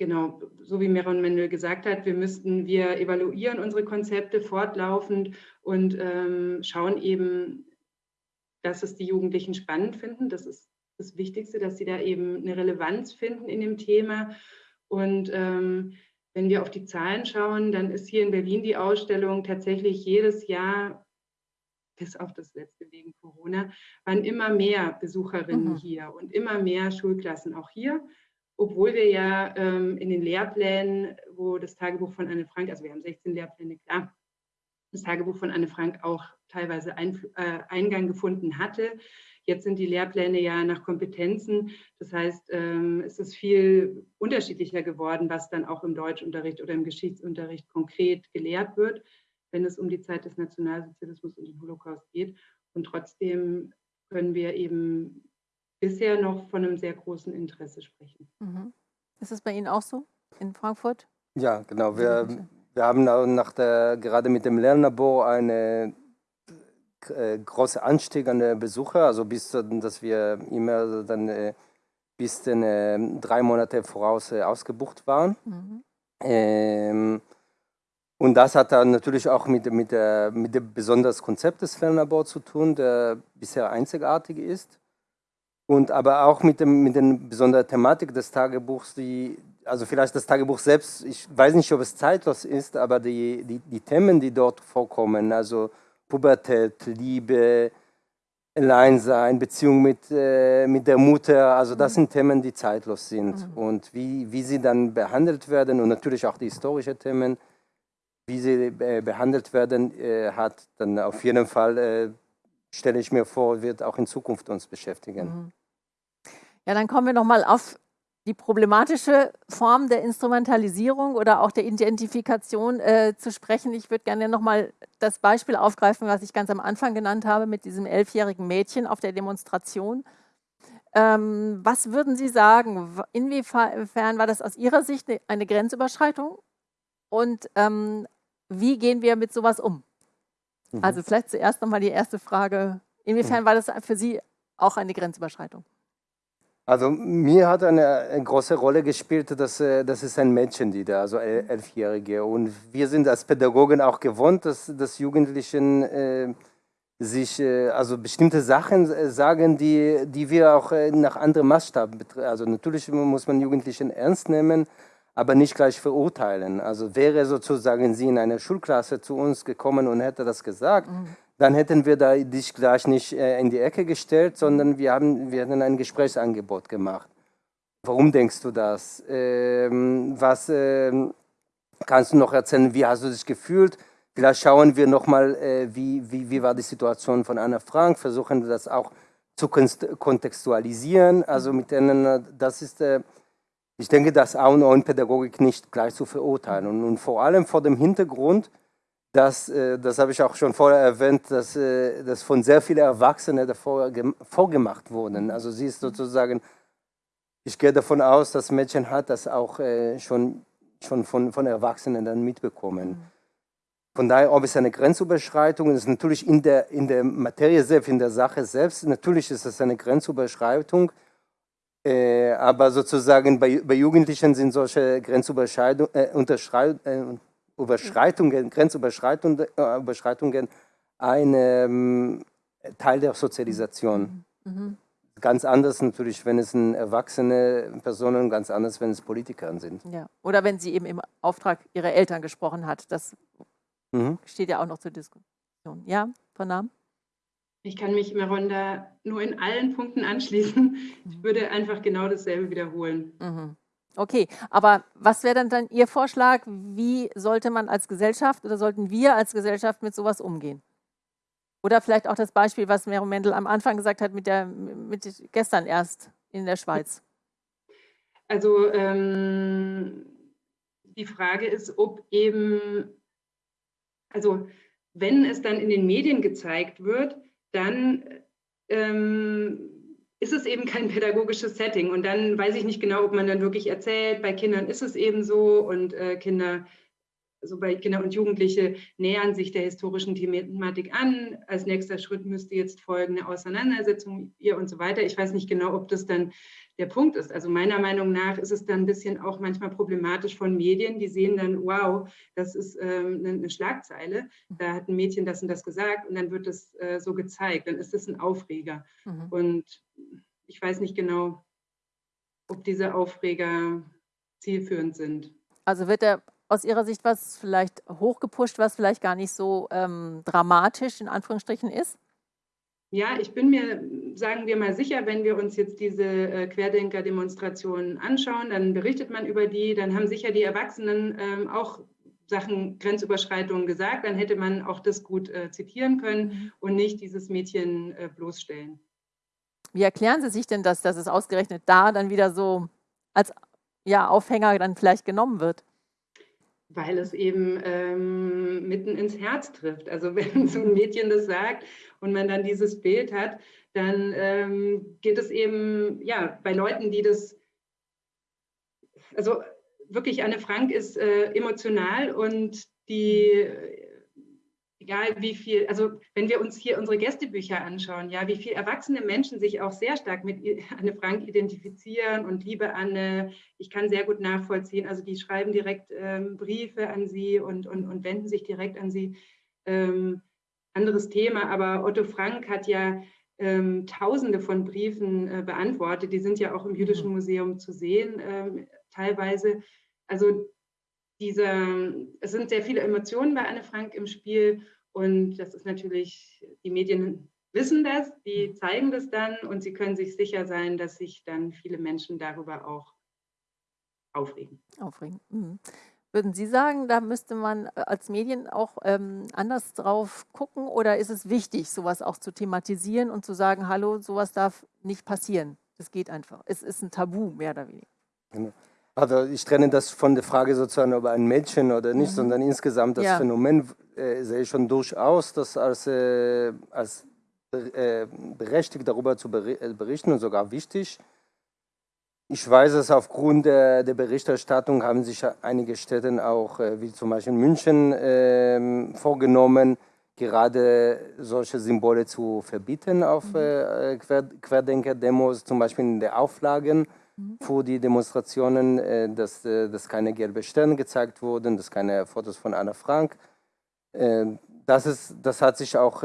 genau, so wie Meron Mendel gesagt hat, wir müssten, wir evaluieren unsere Konzepte fortlaufend und ähm, schauen eben, dass es die Jugendlichen spannend finden. Das ist das Wichtigste, dass sie da eben eine Relevanz finden in dem Thema. Und ähm, wenn wir auf die Zahlen schauen, dann ist hier in Berlin die Ausstellung tatsächlich jedes Jahr, bis auf das letzte wegen Corona, waren immer mehr Besucherinnen mhm. hier und immer mehr Schulklassen auch hier obwohl wir ja ähm, in den Lehrplänen, wo das Tagebuch von Anne Frank, also wir haben 16 Lehrpläne, klar, das Tagebuch von Anne Frank auch teilweise ein, äh, Eingang gefunden hatte. Jetzt sind die Lehrpläne ja nach Kompetenzen. Das heißt, ähm, es ist viel unterschiedlicher geworden, was dann auch im Deutschunterricht oder im Geschichtsunterricht konkret gelehrt wird, wenn es um die Zeit des Nationalsozialismus und den Holocaust geht. Und trotzdem können wir eben bisher noch von einem sehr großen Interesse sprechen. Mhm. Ist es bei Ihnen auch so in Frankfurt? Ja, genau. Wir, wir haben nach der, gerade mit dem Lernlabor einen äh, großen Anstieg an der Besucher, also bis dass wir immer dann äh, bis den, äh, drei Monate voraus äh, ausgebucht waren. Mhm. Ähm, und das hat dann natürlich auch mit, mit, der, mit dem besonderen Konzept des Lernlabors zu tun, der bisher einzigartig ist und aber auch mit, dem, mit der besonderen Thematik des Tagebuchs, die, also vielleicht das Tagebuch selbst, ich weiß nicht, ob es zeitlos ist, aber die, die, die Themen, die dort vorkommen, also Pubertät, Liebe, Alleinsein, Beziehung mit, äh, mit der Mutter, also das sind Themen, die zeitlos sind. Mhm. Und wie, wie sie dann behandelt werden und natürlich auch die historischen Themen, wie sie äh, behandelt werden, äh, hat dann auf jeden Fall, äh, stelle ich mir vor, wird auch in Zukunft uns beschäftigen. Mhm. Ja, dann kommen wir nochmal auf die problematische Form der Instrumentalisierung oder auch der Identifikation äh, zu sprechen. Ich würde gerne nochmal das Beispiel aufgreifen, was ich ganz am Anfang genannt habe, mit diesem elfjährigen Mädchen auf der Demonstration. Ähm, was würden Sie sagen, inwiefern war das aus Ihrer Sicht eine Grenzüberschreitung und ähm, wie gehen wir mit sowas um? Mhm. Also vielleicht zuerst nochmal die erste Frage, inwiefern mhm. war das für Sie auch eine Grenzüberschreitung? Also mir hat eine, große Rolle gespielt, dass äh, das ist ein da, also elfjährige. Und wir sind als Pädagogen auch gewohnt, dass, dass Jugendlichen äh, sich äh, also bestimmte Sachen äh, sagen, die, die wir auch äh, nach anderen Maßstaben betreiben. Also natürlich muss man Jugendlichen ernst nehmen, aber nicht gleich verurteilen. Also wäre sozusagen sie in einer Schulklasse zu uns gekommen und hätte das gesagt, mhm dann hätten wir da dich gleich nicht äh, in die Ecke gestellt, sondern wir, haben, wir hätten ein Gesprächsangebot gemacht. Warum denkst du das? Ähm, was ähm, kannst du noch erzählen? Wie hast du dich gefühlt? Vielleicht schauen wir nochmal, äh, wie, wie, wie war die Situation von Anna Frank, versuchen das auch zu kontextualisieren. Also mit denen, das ist, äh, ich denke, das A und O in Pädagogik nicht gleich zu verurteilen. Und, und vor allem vor dem Hintergrund, das, äh, das habe ich auch schon vorher erwähnt, dass, äh, dass von sehr vielen Erwachsenen davor vorgemacht wurden. Also sie ist sozusagen, ich gehe davon aus, dass Mädchen hat das auch äh, schon, schon von, von Erwachsenen dann mitbekommen. Mhm. Von daher, ob es eine Grenzüberschreitung ist, natürlich in der, in der Materie selbst, in der Sache selbst, natürlich ist es eine Grenzüberschreitung, äh, aber sozusagen bei, bei Jugendlichen sind solche Grenzüberschreitungen, äh, Überschreitungen, Grenzüberschreitungen äh, ein ähm, Teil der Sozialisation. Mhm. mhm. Ganz anders natürlich, wenn es erwachsene Personen, ganz anders, wenn es Politiker sind. Ja. Oder wenn sie eben im Auftrag ihrer Eltern gesprochen hat. Das mhm. steht ja auch noch zur Diskussion. Ja, Frau Nahm? Ich kann mich, Maronda, nur in allen Punkten anschließen. Ich mhm. würde einfach genau dasselbe wiederholen. Mhm. Okay, aber was wäre dann, dann Ihr Vorschlag? Wie sollte man als Gesellschaft oder sollten wir als Gesellschaft mit sowas umgehen? Oder vielleicht auch das Beispiel, was Mero Mendel am Anfang gesagt hat, mit der, mit gestern erst in der Schweiz. Also ähm, die Frage ist, ob eben, also wenn es dann in den Medien gezeigt wird, dann ähm, ist es eben kein pädagogisches Setting. Und dann weiß ich nicht genau, ob man dann wirklich erzählt, bei Kindern ist es eben so und äh, Kinder also bei Kinder und Jugendliche nähern sich der historischen Thematik an. Als nächster Schritt müsste jetzt folgen eine Auseinandersetzung ihr und so weiter. Ich weiß nicht genau, ob das dann der Punkt ist. Also meiner Meinung nach ist es dann ein bisschen auch manchmal problematisch von Medien, die sehen dann, wow, das ist ähm, eine Schlagzeile, da hat ein Mädchen das und das gesagt und dann wird das äh, so gezeigt, dann ist das ein Aufreger. Mhm. Und ich weiß nicht genau, ob diese Aufreger zielführend sind. Also wird der aus Ihrer Sicht was vielleicht hochgepusht, was vielleicht gar nicht so ähm, dramatisch in Anführungsstrichen ist? Ja, ich bin mir, sagen wir mal sicher, wenn wir uns jetzt diese äh, Querdenker-Demonstrationen anschauen, dann berichtet man über die, dann haben sicher die Erwachsenen ähm, auch Sachen Grenzüberschreitungen gesagt, dann hätte man auch das gut äh, zitieren können mhm. und nicht dieses Mädchen äh, bloßstellen. Wie erklären Sie sich denn das, dass es ausgerechnet da dann wieder so als ja, Aufhänger dann vielleicht genommen wird? Weil es eben ähm, mitten ins Herz trifft. Also wenn so ein Mädchen das sagt und man dann dieses Bild hat, dann ähm, geht es eben, ja, bei Leuten, die das, also wirklich Anne Frank ist äh, emotional und die egal wie viel, also wenn wir uns hier unsere Gästebücher anschauen, ja, wie viele erwachsene Menschen sich auch sehr stark mit Anne Frank identifizieren und liebe Anne, ich kann sehr gut nachvollziehen, also die schreiben direkt ähm, Briefe an sie und, und, und wenden sich direkt an sie. Ähm, anderes Thema, aber Otto Frank hat ja ähm, Tausende von Briefen äh, beantwortet, die sind ja auch im Jüdischen mhm. Museum zu sehen, ähm, teilweise. Also dieser, es sind sehr viele Emotionen bei Anne Frank im Spiel und das ist natürlich, die Medien wissen das, die mhm. zeigen das dann und sie können sich sicher sein, dass sich dann viele Menschen darüber auch aufregen. Aufregen. Mhm. Würden Sie sagen, da müsste man äh, als Medien auch ähm, anders drauf gucken oder ist es wichtig, sowas auch zu thematisieren und zu sagen, hallo, sowas darf nicht passieren? Das geht einfach. Es ist ein Tabu, mehr oder weniger. Genau. Also ich trenne das von der Frage sozusagen, ob ein Mädchen oder nicht, mhm. sondern insgesamt das ja. Phänomen äh, sehe ich schon durchaus, das als, äh, als äh, berechtigt darüber zu äh, berichten und sogar wichtig. Ich weiß es aufgrund der, der Berichterstattung haben sich einige Städte auch, äh, wie zum Beispiel München, äh, vorgenommen, gerade solche Symbole zu verbieten auf mhm. Querdenker-Demos, zum Beispiel in den Auflagen für die Demonstrationen, äh, dass, äh, dass keine gelben Sterne gezeigt wurden, dass keine Fotos von Anna Frank. Äh, das, ist, das hat sich auch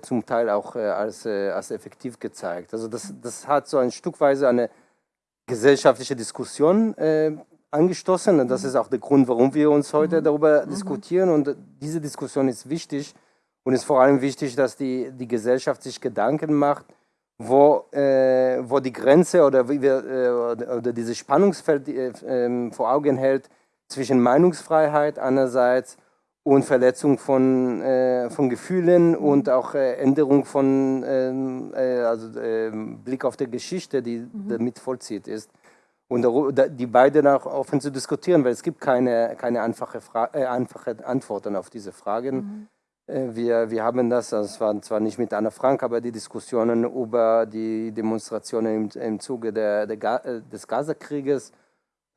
zum Teil auch als, als effektiv gezeigt. Also das, das hat so ein Stückweise eine gesellschaftliche Diskussion angestoßen und das ist auch der Grund, warum wir uns heute darüber mhm. diskutieren und diese Diskussion ist wichtig und es ist vor allem wichtig, dass die, die Gesellschaft sich Gedanken macht, wo, äh, wo die Grenze oder, wie wir, äh, oder dieses Spannungsfeld äh, ähm, vor Augen hält zwischen Meinungsfreiheit einerseits und Verletzung von, äh, von Gefühlen und auch äh, Änderung von ähm, äh, also, ähm, Blick auf die Geschichte, die mhm. damit vollzieht ist. Und die beiden auch offen zu diskutieren, weil es gibt keine, keine einfache, Fra einfache Antworten auf diese Fragen. Mhm. Äh, wir, wir haben das, es war zwar nicht mit Anna Frank, aber die Diskussionen über die Demonstrationen im, im Zuge der, der, äh, des Gazakrieges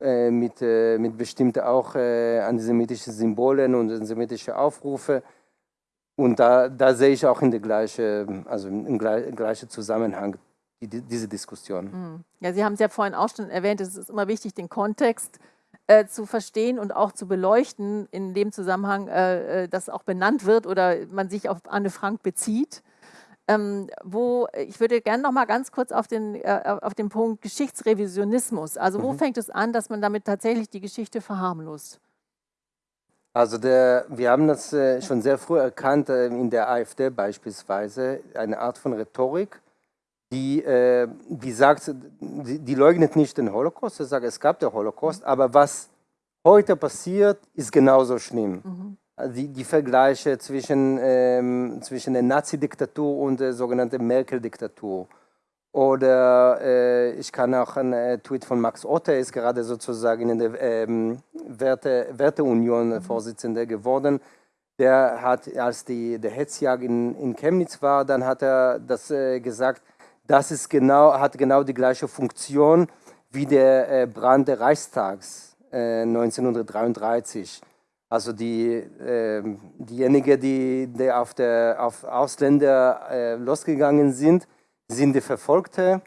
äh, mit, äh, mit bestimmten auch äh, antisemitischen Symbolen und antisemitische Aufrufe. Und da, da sehe ich auch in der gleichen, also im gleichen Zusammenhang die, diese Diskussion. Hm. Ja, Sie haben es ja vorhin auch schon erwähnt, es ist immer wichtig, den Kontext äh, zu verstehen und auch zu beleuchten, in dem Zusammenhang, äh, äh, das auch benannt wird oder man sich auf Anne Frank bezieht. Ähm, wo ich würde gerne noch mal ganz kurz auf den, äh, auf den Punkt Geschichtsrevisionismus. Also wo mhm. fängt es an, dass man damit tatsächlich die Geschichte verharmlost? Also der, wir haben das äh, schon sehr früh erkannt, äh, in der AfD beispielsweise, eine Art von Rhetorik, die, äh, die sagt, die, die, leugnet nicht den Holocaust, sie sagt, es gab den Holocaust, aber was heute passiert, ist genauso schlimm. Mhm. Also die, die, Vergleiche zwischen, ähm, zwischen der Nazi-Diktatur und der sogenannten Merkel-Diktatur. Oder äh, ich kann auch einen äh, Tweet von Max Otte, ist gerade sozusagen in der ähm, Werte, Werteunion mhm. Vorsitzender geworden. Der hat, als die, der Hetzjagd in, in Chemnitz war, dann hat er das äh, gesagt, das ist genau, hat genau die gleiche Funktion wie der äh, Brand des Reichstags 1933. Äh, also die, äh, diejenigen, die, die auf, der, auf Ausländer äh, losgegangen sind, sind die Verfolgte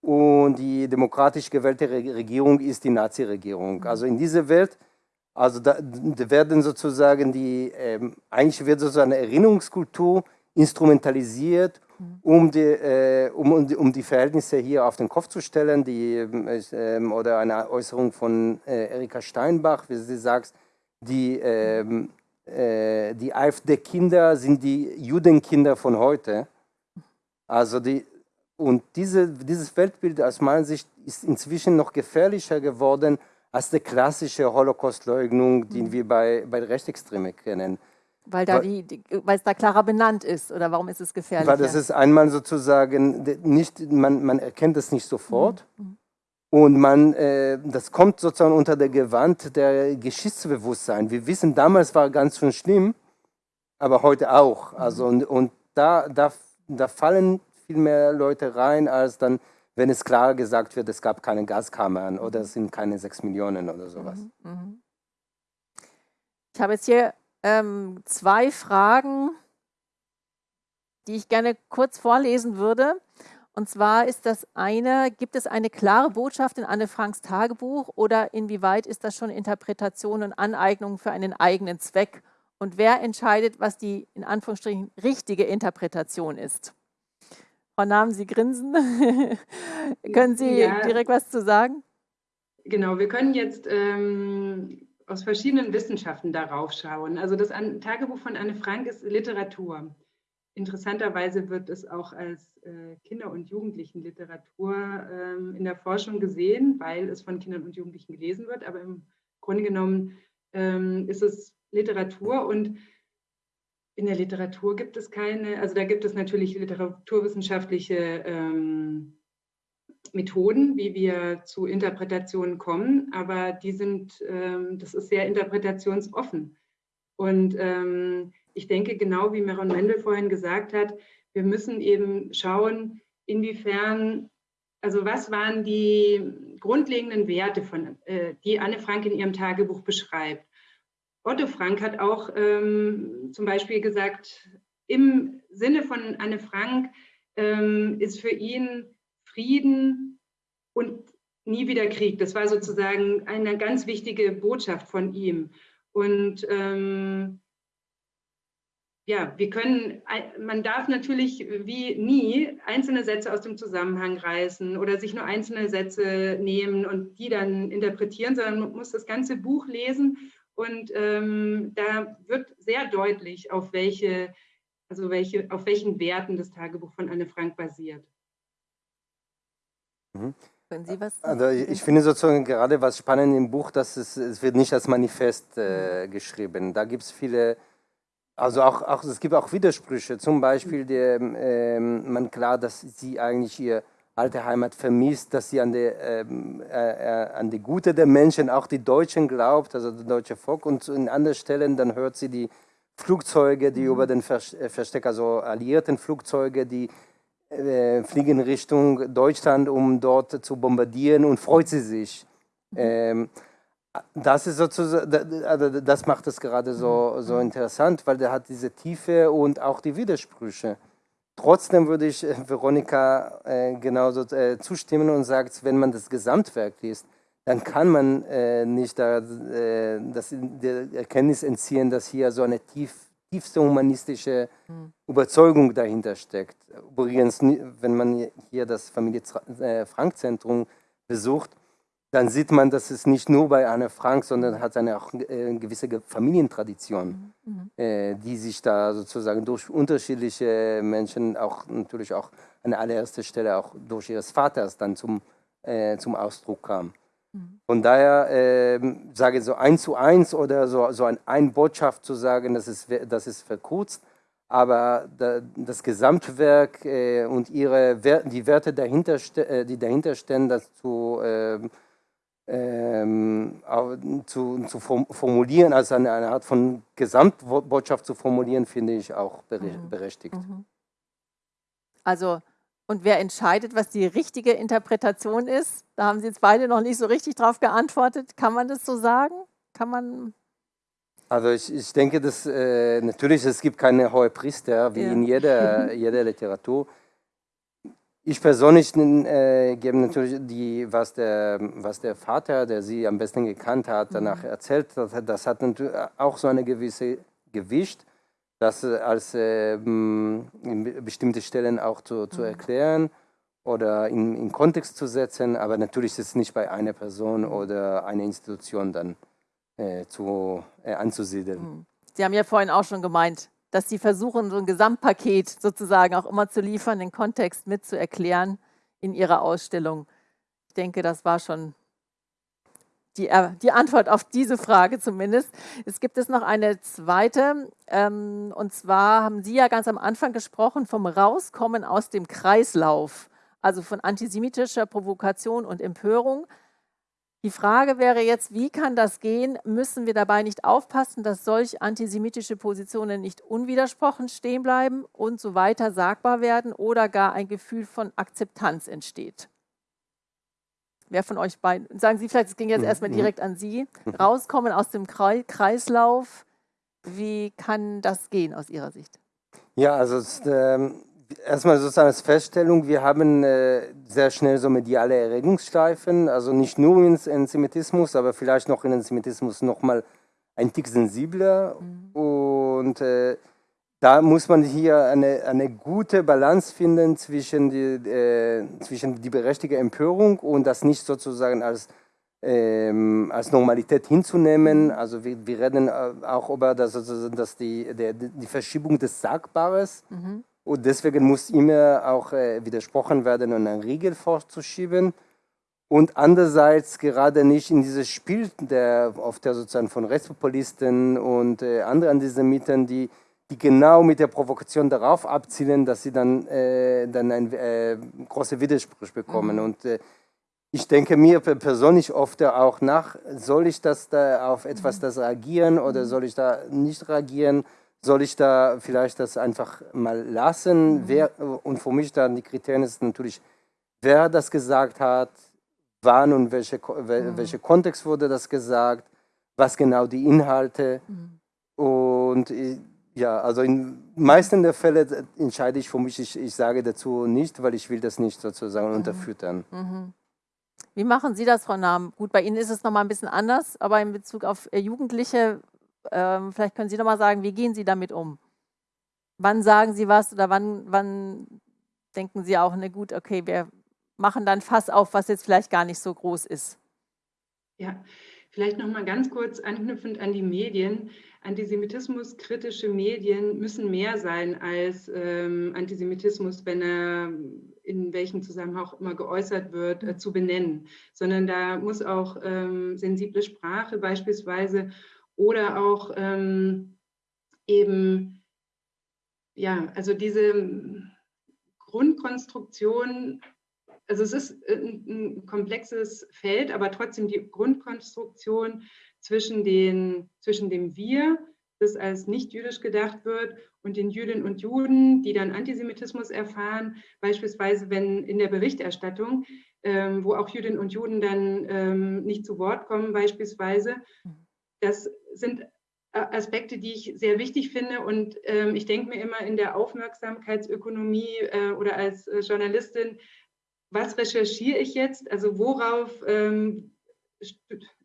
und die demokratisch gewählte Regierung ist die Nazi-Regierung. Also in dieser Welt, also da, da werden sozusagen die, ähm, eigentlich wird sozusagen eine Erinnerungskultur instrumentalisiert um die, äh, um, um, die Verhältnisse hier auf den Kopf zu stellen, die, äh, oder eine Äußerung von äh, Erika Steinbach, wie sie sagt, die, ähm, äh, die AfD-Kinder sind die Judenkinder von heute. Also die, und diese, dieses Weltbild aus meiner Sicht ist inzwischen noch gefährlicher geworden als die klassische Holocaust-Leugnung, die mhm. wir bei, bei Rechtsextremen kennen. Weil, da die, weil es da klarer benannt ist oder warum ist es gefährlich? Weil das ist einmal sozusagen nicht, man, man erkennt es nicht sofort mhm. mhm. und man, äh, das kommt sozusagen unter der Gewand der Geschichtsbewusstsein. Wir wissen, damals war ganz schön schlimm, aber heute auch. Mhm. Also und, und da, da, da fallen viel mehr Leute rein, als dann, wenn es klar gesagt wird, es gab keine Gaskammern oder es sind keine sechs Millionen oder sowas. Mhm. mhm. Ich habe jetzt hier ähm, zwei Fragen, die ich gerne kurz vorlesen würde. Und zwar ist das eine, gibt es eine klare Botschaft in Anne Franks Tagebuch oder inwieweit ist das schon Interpretation und Aneignung für einen eigenen Zweck? Und wer entscheidet, was die in Anführungsstrichen richtige Interpretation ist? Frau Namen, Sie grinsen. können Sie ja, direkt was zu sagen? Genau, wir können jetzt ähm, aus verschiedenen Wissenschaften darauf schauen. Also das Tagebuch von Anne Frank ist Literatur. Interessanterweise wird es auch als äh, Kinder- und Jugendlichenliteratur ähm, in der Forschung gesehen, weil es von Kindern und Jugendlichen gelesen wird. Aber im Grunde genommen ähm, ist es Literatur und in der Literatur gibt es keine, also da gibt es natürlich literaturwissenschaftliche ähm, Methoden, wie wir zu Interpretationen kommen, aber die sind, ähm, das ist sehr interpretationsoffen. Und ähm, ich denke, genau wie Meron Mendel vorhin gesagt hat, wir müssen eben schauen, inwiefern, also was waren die grundlegenden Werte, von, äh, die Anne Frank in ihrem Tagebuch beschreibt. Otto Frank hat auch ähm, zum Beispiel gesagt, im Sinne von Anne Frank ähm, ist für ihn Frieden und nie wieder Krieg. Das war sozusagen eine ganz wichtige Botschaft von ihm. Und ähm, ja, wir können, man darf natürlich wie nie einzelne Sätze aus dem Zusammenhang reißen oder sich nur einzelne Sätze nehmen und die dann interpretieren, sondern man muss das ganze Buch lesen und ähm, da wird sehr deutlich, auf welche, also welche, auf welchen Werten das Tagebuch von Anne Frank basiert. Mhm. Also ich finde sozusagen gerade was spannend im Buch, dass es, es wird nicht als Manifest äh, geschrieben. Da gibt es viele also auch, auch, es gibt auch Widersprüche. Zum Beispiel der, ähm, man klar, dass sie eigentlich ihre alte Heimat vermisst, dass sie an die, ähm, äh, äh, an die Gute der Menschen, auch die Deutschen glaubt, also das deutsche Volk. Und in anderen Stellen, dann hört sie die Flugzeuge, die mhm. über den äh, Versteck, also alliierten Flugzeuge, die äh, fliegen Richtung Deutschland, um dort zu bombardieren und freut sie sich. Mhm. Ähm, das ist sozusagen, also das macht es gerade so, so interessant, weil der hat diese Tiefe und auch die Widersprüche. Trotzdem würde ich äh, Veronika äh, genauso äh, zustimmen und sagt, wenn man das Gesamtwerk liest, dann kann man äh, nicht da, äh, das, der Erkenntnis entziehen, dass hier so eine tief, tiefste humanistische. Überzeugung dahinter steckt. Übrigens, wenn man hier das Familie äh, Frank Zentrum besucht, dann sieht man, dass es nicht nur bei Anne Frank, sondern hat eine auch äh, eine gewisse Familientradition, mhm. mhm. äh, die sich da sozusagen durch unterschiedliche Menschen auch natürlich auch an allererster Stelle auch durch ihres Vaters dann zum, äh, zum Ausdruck kam. Von daher äh, sage ich so eins zu eins oder so, so ein, ein Botschaft zu sagen, das ist, das ist verkürzt, aber da, das Gesamtwerk äh, und ihre, die Werte, dahinter, äh, die dahinter stehen, das zu ähm, zu, zu, formulieren, also eine, eine, Art von Gesamtbotschaft zu formulieren, finde ich auch mhm. berechtigt. Mhm. Also, und wer entscheidet, was die richtige Interpretation ist? Da haben Sie jetzt beide noch nicht so richtig drauf geantwortet. Kann man das so sagen? Kann man also ich, ich denke, dass äh, natürlich es gibt keine hohe Priester wie ja. in jeder, jeder Literatur. Ich persönlich äh, gebe natürlich die, was der, was der Vater, der sie am besten gekannt hat, danach mhm. erzählt. Das, das hat natürlich auch so eine gewisse Gewicht, das als äh, in bestimmte Stellen auch zu, zu mhm. erklären oder in, in Kontext zu setzen. Aber natürlich ist es nicht bei einer Person oder einer Institution dann äh, zu, äh, anzusiedeln. Mhm. Sie haben ja vorhin auch schon gemeint, dass sie versuchen, so ein Gesamtpaket sozusagen auch immer zu liefern, den Kontext mit zu erklären in ihrer Ausstellung. Ich denke, das war schon die, äh, die Antwort auf diese Frage zumindest. Es gibt es noch eine zweite, ähm, und zwar haben Sie ja ganz am Anfang gesprochen vom Rauskommen aus dem Kreislauf, also von antisemitischer Provokation und Empörung die Frage wäre jetzt, wie kann das gehen? Müssen wir dabei nicht aufpassen, dass solch antisemitische Positionen nicht unwidersprochen stehen bleiben und so weiter sagbar werden oder gar ein Gefühl von Akzeptanz entsteht? Wer von euch beiden, sagen Sie vielleicht, es ging jetzt mhm. erstmal direkt an Sie, mhm. rauskommen aus dem Kreislauf, wie kann das gehen aus Ihrer Sicht? Ja, also es, ähm, erstmal sozusagen als Feststellung, wir haben äh, sehr schnell so mediale Erregungsschleifen, also nicht nur in Antisemitismus, aber vielleicht noch in Antisemitismus nochmal ein Tick sensibler. Mhm. Und äh, da muss man hier eine, eine gute Balance finden zwischen die, äh, zwischen die berechtigte Empörung und das nicht sozusagen als, ähm, als Normalität hinzunehmen. Also wir, wir reden äh, auch über das, also, dass die, der, die Verschiebung des Sagbares. Mhm und deswegen muss immer auch äh, widersprochen werden und einen Riegel vorzuschieben. Und andererseits gerade nicht in dieses Spiel der, auf der sozusagen von Rechtspopulisten und äh, anderen Antisemiten, die die genau mit der Provokation darauf abzielen, dass sie dann, äh, dann einen äh, großen Widerspruch bekommen. Mhm. Und äh, ich denke mir persönlich oft auch nach, soll ich das da auf etwas mhm. das reagieren oder mhm. soll ich da nicht reagieren? Soll ich da vielleicht das einfach mal lassen? Mhm. Wer, und für mich dann die Kriterien ist natürlich, wer das gesagt hat, wann und welche, mhm. welche Kontext wurde das gesagt, was genau die Inhalte. Mhm. Und ja, also in meisten der Fälle entscheide ich für mich, ich, ich sage dazu nicht, weil ich will das nicht sozusagen mhm. unterfüttern. Mhm. Wie machen Sie das, Frau Nahm? Gut, bei Ihnen ist es nochmal ein bisschen anders, aber in Bezug auf äh, Jugendliche, ähm, vielleicht können Sie nochmal sagen, wie gehen Sie damit um? Wann sagen Sie was oder wann, wann denken Sie auch, ne gut, okay, wir machen dann Fass auf, was jetzt vielleicht gar nicht so groß ist? Ja, vielleicht nochmal ganz kurz anknüpfend an die Medien. Antisemitismuskritische Medien müssen mehr sein als ähm, Antisemitismus, wenn er in welchem Zusammenhang auch immer geäußert wird, äh, zu benennen, sondern da muss auch ähm, sensible Sprache beispielsweise oder auch ähm, eben, ja, also diese Grundkonstruktion, also es ist ein, ein komplexes Feld, aber trotzdem die Grundkonstruktion zwischen, den, zwischen dem Wir, das als nicht jüdisch gedacht wird, und den Jüdinnen und Juden, die dann Antisemitismus erfahren, beispielsweise wenn in der Berichterstattung, ähm, wo auch Jüdinnen und Juden dann ähm, nicht zu Wort kommen, beispielsweise. Das sind äh, Aspekte, die ich sehr wichtig finde. Und ähm, ich denke mir immer in der Aufmerksamkeitsökonomie äh, oder als äh, Journalistin, was recherchiere ich jetzt? Also worauf ähm,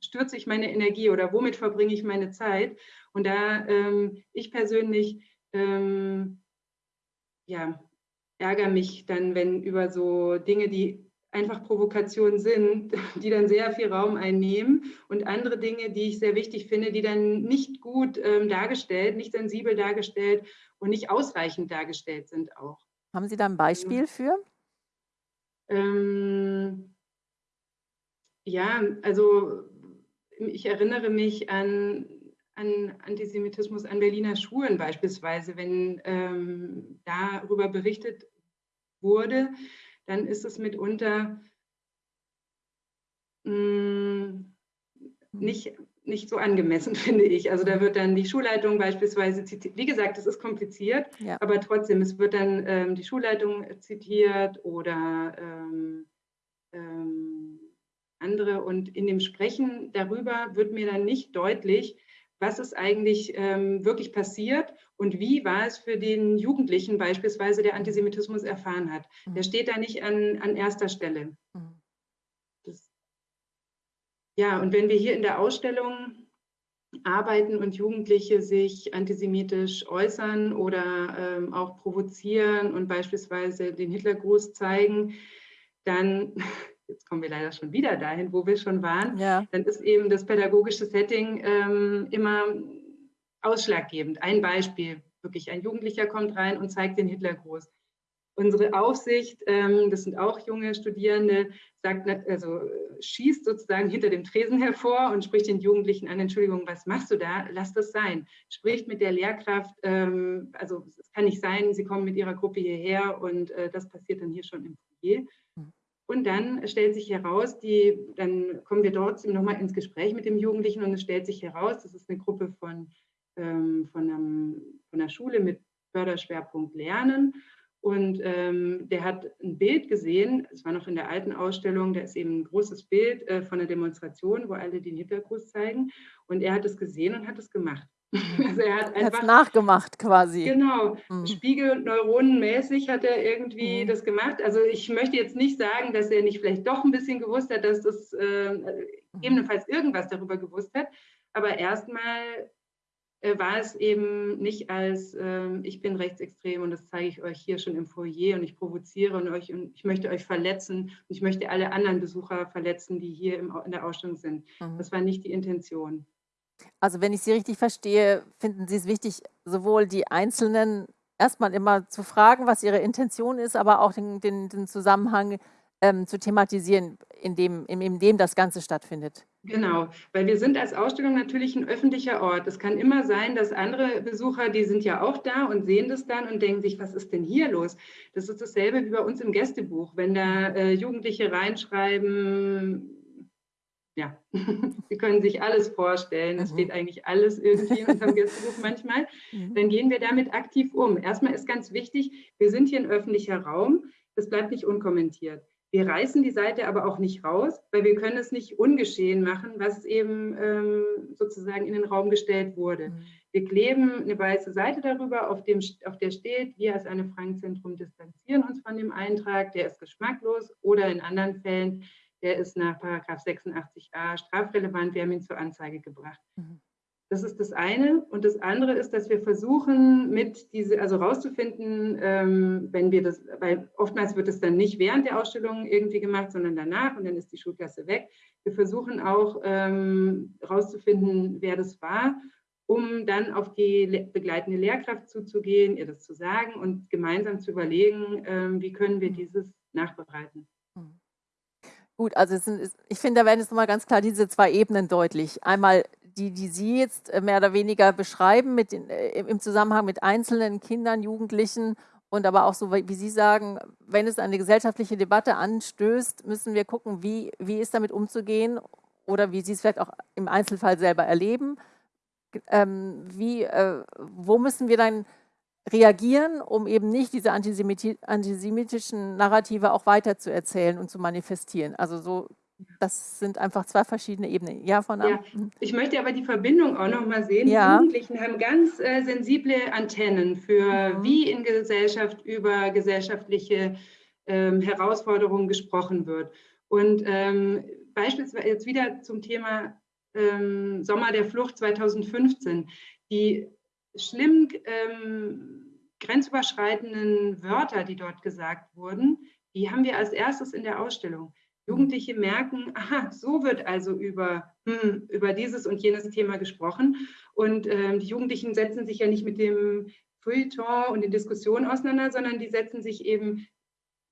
stürze ich meine Energie oder womit verbringe ich meine Zeit? Und da ähm, ich persönlich ähm, ja, ärgere mich dann, wenn über so Dinge, die einfach Provokationen sind, die dann sehr viel Raum einnehmen und andere Dinge, die ich sehr wichtig finde, die dann nicht gut ähm, dargestellt, nicht sensibel dargestellt und nicht ausreichend dargestellt sind auch. Haben Sie da ein Beispiel für? Ähm, ja, also ich erinnere mich an an Antisemitismus an Berliner Schulen beispielsweise, wenn ähm, darüber berichtet wurde, dann ist es mitunter mh, hm, nicht, nicht so angemessen, finde ich. Also da wird dann die Schulleitung beispielsweise zitiert. Wie gesagt, es ist kompliziert, ja. aber trotzdem, es wird dann ähm, die Schulleitung zitiert oder ähm, ähm, andere. Und in dem Sprechen darüber wird mir dann nicht deutlich, was ist eigentlich ähm, wirklich passiert und wie war es für den Jugendlichen beispielsweise, der Antisemitismus erfahren hat. Mhm. Der steht da nicht an, an erster Stelle. Mhm. Das, ja, und wenn wir hier in der Ausstellung arbeiten und Jugendliche sich antisemitisch äußern oder ähm, auch provozieren und beispielsweise den Hitlergruß zeigen, dann jetzt kommen wir leider schon wieder dahin, wo wir schon waren, ja. dann ist eben das pädagogische Setting ähm, immer ausschlaggebend. Ein Beispiel, wirklich ein Jugendlicher kommt rein und zeigt den Hitlergruß. Unsere Aufsicht, ähm, das sind auch junge Studierende, sagt, also schießt sozusagen hinter dem Tresen hervor und spricht den Jugendlichen an, Entschuldigung, was machst du da? Lass das sein. Spricht mit der Lehrkraft, ähm, also es kann nicht sein, sie kommen mit ihrer Gruppe hierher und äh, das passiert dann hier schon im Foyer. Und dann stellt sich heraus, die, dann kommen wir dort nochmal ins Gespräch mit dem Jugendlichen und es stellt sich heraus, das ist eine Gruppe von, ähm, von, einem, von einer Schule mit Förderschwerpunkt Lernen. Und ähm, der hat ein Bild gesehen, es war noch in der alten Ausstellung, da ist eben ein großes Bild äh, von einer Demonstration, wo alle den Hintergruß zeigen. Und er hat es gesehen und hat es gemacht. Also er hat einfach nachgemacht quasi. Genau, mhm. Spiegelneuronenmäßig hat er irgendwie mhm. das gemacht. Also ich möchte jetzt nicht sagen, dass er nicht vielleicht doch ein bisschen gewusst hat, dass das äh, mhm. gegebenenfalls irgendwas darüber gewusst hat. Aber erstmal äh, war es eben nicht als äh, ich bin rechtsextrem und das zeige ich euch hier schon im Foyer und ich provoziere und euch und ich möchte euch verletzen und ich möchte alle anderen Besucher verletzen, die hier im, in der Ausstellung sind. Mhm. Das war nicht die Intention. Also wenn ich Sie richtig verstehe, finden Sie es wichtig, sowohl die Einzelnen erstmal immer zu fragen, was ihre Intention ist, aber auch den, den, den Zusammenhang ähm, zu thematisieren, in dem, in, in dem das Ganze stattfindet. Genau, weil wir sind als Ausstellung natürlich ein öffentlicher Ort. Es kann immer sein, dass andere Besucher, die sind ja auch da und sehen das dann und denken sich, was ist denn hier los? Das ist dasselbe wie bei uns im Gästebuch. Wenn da äh, Jugendliche reinschreiben, ja, Sie können sich alles vorstellen, es mhm. steht eigentlich alles irgendwie in unserem Gästebuch manchmal, mhm. dann gehen wir damit aktiv um. Erstmal ist ganz wichtig, wir sind hier ein öffentlicher Raum, das bleibt nicht unkommentiert. Wir reißen die Seite aber auch nicht raus, weil wir können es nicht ungeschehen machen, was eben ähm, sozusagen in den Raum gestellt wurde. Mhm. Wir kleben eine weiße Seite darüber, auf, dem, auf der steht, wir als eine Frank-Zentrum distanzieren uns von dem Eintrag, der ist geschmacklos oder in anderen Fällen der ist nach 86a strafrelevant, wir haben ihn zur Anzeige gebracht. Mhm. Das ist das eine. Und das andere ist, dass wir versuchen, mit diese, also rauszufinden, ähm, wenn wir das, weil oftmals wird es dann nicht während der Ausstellung irgendwie gemacht, sondern danach und dann ist die Schulklasse weg. Wir versuchen auch ähm, rauszufinden, wer das war, um dann auf die begleitende Lehrkraft zuzugehen, ihr das zu sagen und gemeinsam zu überlegen, ähm, wie können wir mhm. dieses nachbereiten. Gut, also sind, ich finde, da werden jetzt nochmal ganz klar diese zwei Ebenen deutlich. Einmal die, die Sie jetzt äh, mehr oder weniger beschreiben mit den, äh, im Zusammenhang mit einzelnen Kindern, Jugendlichen und aber auch so, wie Sie sagen, wenn es eine gesellschaftliche Debatte anstößt, müssen wir gucken, wie, wie ist damit umzugehen oder wie Sie es vielleicht auch im Einzelfall selber erleben. Ähm, wie, äh, wo müssen wir dann reagieren, um eben nicht diese antisemiti antisemitischen Narrative auch weiter zu erzählen und zu manifestieren. Also so, das sind einfach zwei verschiedene Ebenen. Ja, von ja, mhm. Ich möchte aber die Verbindung auch noch mal sehen. Ja. Die Jugendlichen haben ganz äh, sensible Antennen für mhm. wie in Gesellschaft über gesellschaftliche ähm, Herausforderungen gesprochen wird. Und ähm, beispielsweise jetzt wieder zum Thema ähm, Sommer der Flucht 2015. Die schlimm ähm, grenzüberschreitenden Wörter, die dort gesagt wurden, die haben wir als erstes in der Ausstellung. Jugendliche merken, aha, so wird also über, hm, über dieses und jenes Thema gesprochen. Und ähm, die Jugendlichen setzen sich ja nicht mit dem Feuilleton und den Diskussionen auseinander, sondern die setzen sich eben,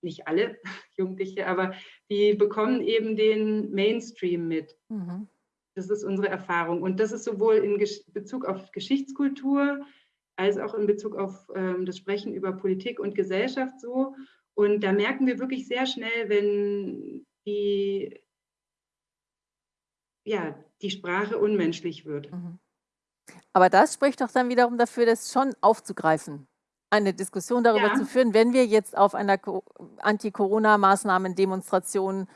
nicht alle Jugendliche, aber die bekommen eben den Mainstream mit. Mhm. Das ist unsere Erfahrung. Und das ist sowohl in Bezug auf Geschichtskultur als auch in Bezug auf ähm, das Sprechen über Politik und Gesellschaft so. Und da merken wir wirklich sehr schnell, wenn die, ja, die Sprache unmenschlich wird. Mhm. Aber das spricht doch dann wiederum dafür, das schon aufzugreifen, eine Diskussion darüber ja. zu führen, wenn wir jetzt auf einer Anti-Corona-Maßnahmen-Demonstration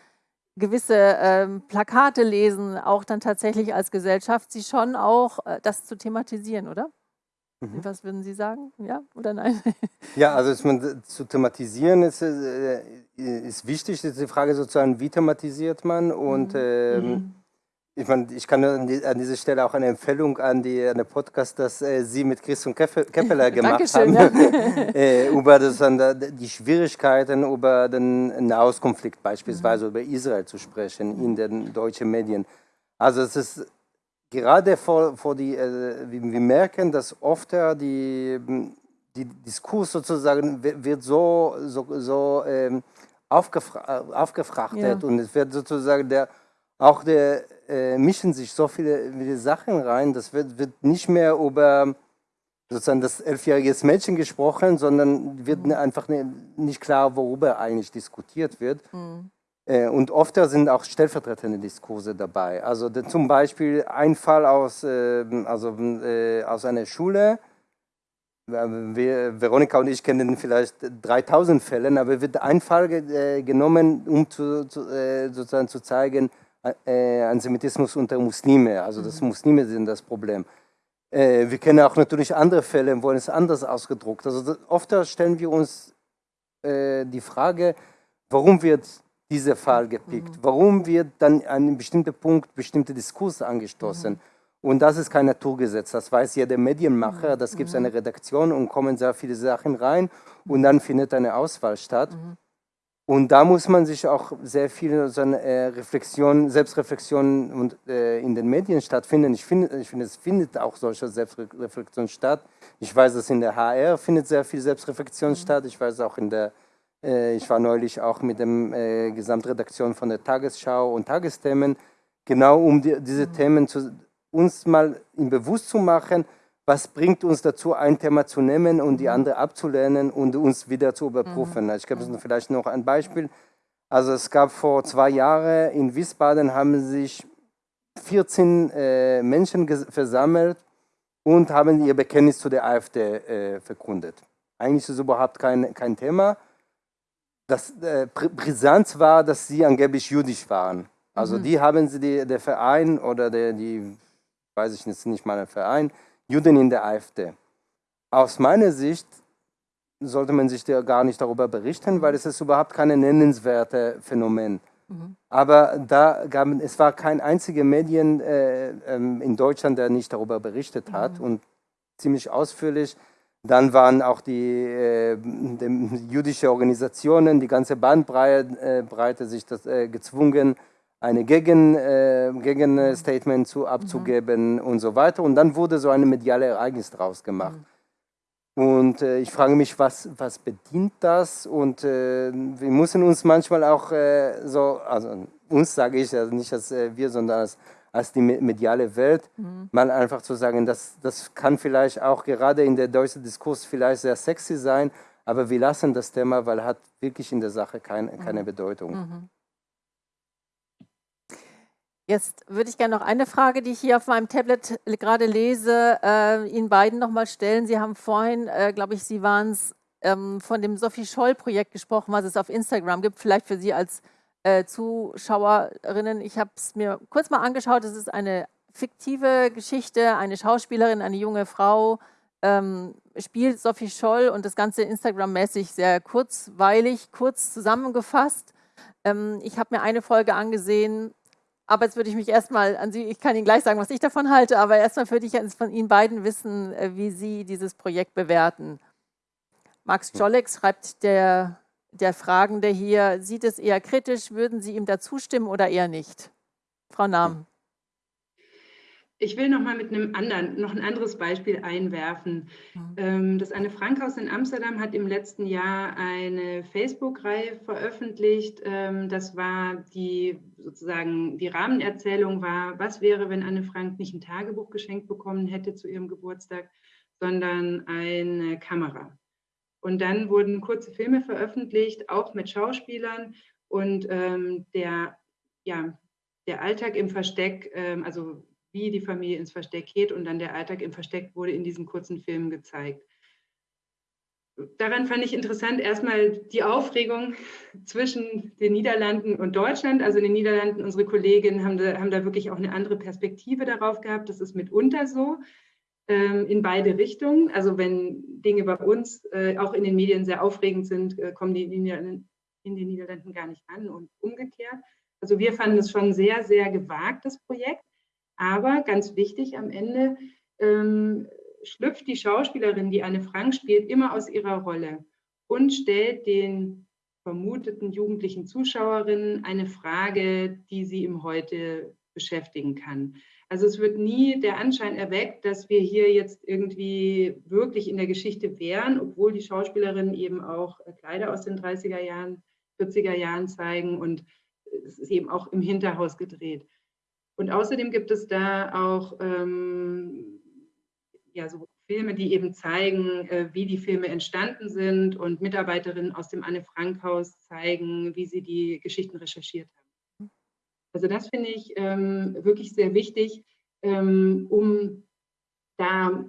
gewisse ähm, Plakate lesen, auch dann tatsächlich als Gesellschaft, sie schon auch äh, das zu thematisieren, oder? Mhm. Was würden Sie sagen? Ja oder nein? Ja, also man zu thematisieren ist, äh, ist wichtig. Ist die Frage sozusagen, wie thematisiert man? Und mhm. ähm, mhm. Ich, meine, ich kann an, die, an, dieser Stelle auch eine Empfehlung an, die, an den Podcast, das äh, Sie mit Christian Keppeler gemacht haben, ja. äh, über das, die Schwierigkeiten über den Nahostkonflikt beispielsweise, mhm. über Israel zu sprechen in den deutschen Medien. Also es ist gerade vor, vor die, äh, wir merken, dass oft die, die Diskurs sozusagen wird so, so, so ähm, aufgefra aufgefrachtet ja. und es wird sozusagen der auch der, äh, mischen sich so viele, viele Sachen rein, das wird, wird nicht mehr über sozusagen das elfjährige Mädchen gesprochen, sondern wird mhm. einfach ne, nicht klar, worüber eigentlich diskutiert wird. Mhm. Äh, und oft sind auch stellvertretende Diskurse dabei. Also zum Beispiel ein Fall aus, ähm, also, äh, aus einer Schule, wir, Veronika und ich kennen vielleicht 3000 Fälle, aber wird ein Fall äh, genommen, um zu, zu, sozusagen zu zeigen, äh, Antisemitismus unter Muslime, also dass mhm. Muslime sind das Problem. Äh, wir kennen auch natürlich andere Fälle, wo es anders ausgedruckt. Also oft stellen wir uns äh, die Frage, warum wird dieser Fall gepickt? Mhm. Warum wird dann an einem bestimmten Punkt bestimmte Diskurse angestoßen? Mhm. Und das ist kein Naturgesetz, das weiß jeder Medienmacher, das gibt es eine. Redaktion und kommen sehr viele Sachen rein und dann findet eine Auswahl statt. Und da muss man sich auch sehr viel so eine äh, Reflexion, Selbstreflexion und, äh, in den Medien stattfinden. Ich finde, ich finde, es findet auch solche Selbstreflexion statt. Ich weiß, dass in der HR findet sehr viel Selbstreflexion mhm. statt. Ich weiß auch in der Äh, ich war neulich auch mit der äh, Gesamtredaktion von der Tagesschau und Tagesthemen, genau um die, diese mhm. Themen zu, uns mal im Bewusst zu machen, was bringt uns dazu, ein Thema zu nehmen und die mhm. andere abzulehnen und uns wieder zu überprüfen. Mhm. Also ich gebe mhm. vielleicht noch ein Beispiel. Also es gab vor zwei Jahren in Wiesbaden haben sich 14 äh, Menschen versammelt und haben ihr Bekenntnis zu der AfD äh, verkundet. Eigentlich ist es überhaupt kein, kein Thema. Das äh, Brisanz war, dass sie angeblich jüdisch waren. Also mhm. die haben sie, die, der Verein oder der, die, weiß ich jetzt nicht mal ein Verein, Juden in der AfD. Aus meiner Sicht sollte man sich gar nicht darüber berichten, weil es ist überhaupt kein nennenswertes Phänomen. Mhm. Aber da gab, es war kein einziger Medien äh, ähm, in Deutschland, der nicht darüber berichtet hat mhm. und ziemlich ausführlich. Dann waren auch die, äh, die jüdische Organisationen, die ganze Bandbreite äh, sich das, äh, gezwungen, eine Gegen, äh, Gegenstatement zu, abzugeben mhm. und so weiter. Und dann wurde so ein mediales Ereignis draus gemacht. Mhm. Und äh, ich frage mich, was, was bedient das? Und äh, wir müssen uns manchmal auch äh, so, also uns sage ich, also nicht als äh, wir, sondern als, als die mediale Welt, mhm. mal einfach zu sagen, das, das kann vielleicht auch gerade in der deutschen Diskurs vielleicht sehr sexy sein, aber wir lassen das Thema, weil hat wirklich in der Sache kein, keine mhm. Bedeutung. Jetzt würde ich gerne noch eine Frage, die ich hier auf meinem Tablet gerade lese, äh, Ihnen beiden nochmal stellen. Sie haben vorhin, äh, glaube ich, Sie waren es, ähm, von dem Sophie Scholl-Projekt gesprochen, was es auf Instagram gibt, vielleicht für Sie als äh, Zuschauerinnen. Ich habe es mir kurz mal angeschaut. Es ist eine fiktive Geschichte. Eine Schauspielerin, eine junge Frau ähm, spielt Sophie Scholl und das Ganze Instagram-mäßig sehr kurzweilig, kurz zusammengefasst. Ähm, ich habe mir eine Folge angesehen, aber jetzt würde ich mich erstmal an Sie, ich kann Ihnen gleich sagen, was ich davon halte, aber erstmal würde ich von Ihnen beiden wissen, äh, wie Sie dieses Projekt bewerten. Max Jolek schreibt der, der Fragende hier, sieht es eher kritisch, würden Sie ihm da zustimmen oder eher nicht? Frau Nahm. Ich will noch mal mit einem anderen, noch ein anderes Beispiel einwerfen. Ähm, das Anne Frank Haus in Amsterdam hat im letzten Jahr eine Facebook-Reihe veröffentlicht. Ähm, das war die sozusagen die Rahmenerzählung war, was wäre, wenn Anne Frank nicht ein Tagebuch geschenkt bekommen hätte zu ihrem Geburtstag, sondern eine Kamera. Und dann wurden kurze Filme veröffentlicht, auch mit Schauspielern und ähm, der ja der Alltag im Versteck, also wie die Familie ins Versteck geht und dann der Alltag im Versteck wurde in diesen kurzen Filmen gezeigt. Daran fand ich interessant erstmal die Aufregung zwischen den Niederlanden und Deutschland. Also in den Niederlanden, unsere Kolleginnen haben da, haben da wirklich auch eine andere Perspektive darauf gehabt. Das ist mitunter so ähm, in beide Richtungen. Also wenn Dinge bei uns äh, auch in den Medien sehr aufregend sind, äh, kommen die in den, in den Niederlanden gar nicht an und umgekehrt. Also wir fanden es schon sehr, sehr gewagt, das Projekt. Aber ganz wichtig am Ende ähm, schlüpft die Schauspielerin, die Anne Frank spielt, immer aus ihrer Rolle und stellt den vermuteten jugendlichen Zuschauerinnen eine Frage, die sie im Heute beschäftigen kann. Also es wird nie der Anschein erweckt, dass wir hier jetzt irgendwie wirklich in der Geschichte wären, obwohl die Schauspielerinnen eben auch Kleider aus den 30er Jahren, 40er Jahren zeigen und es ist eben auch im Hinterhaus gedreht. Und außerdem gibt es da auch ähm, ja, so Filme, die eben zeigen, äh, wie die Filme entstanden sind und Mitarbeiterinnen aus dem Anne-Frank-Haus zeigen, wie sie die Geschichten recherchiert haben. Also das finde ich ähm, wirklich sehr wichtig, ähm, um da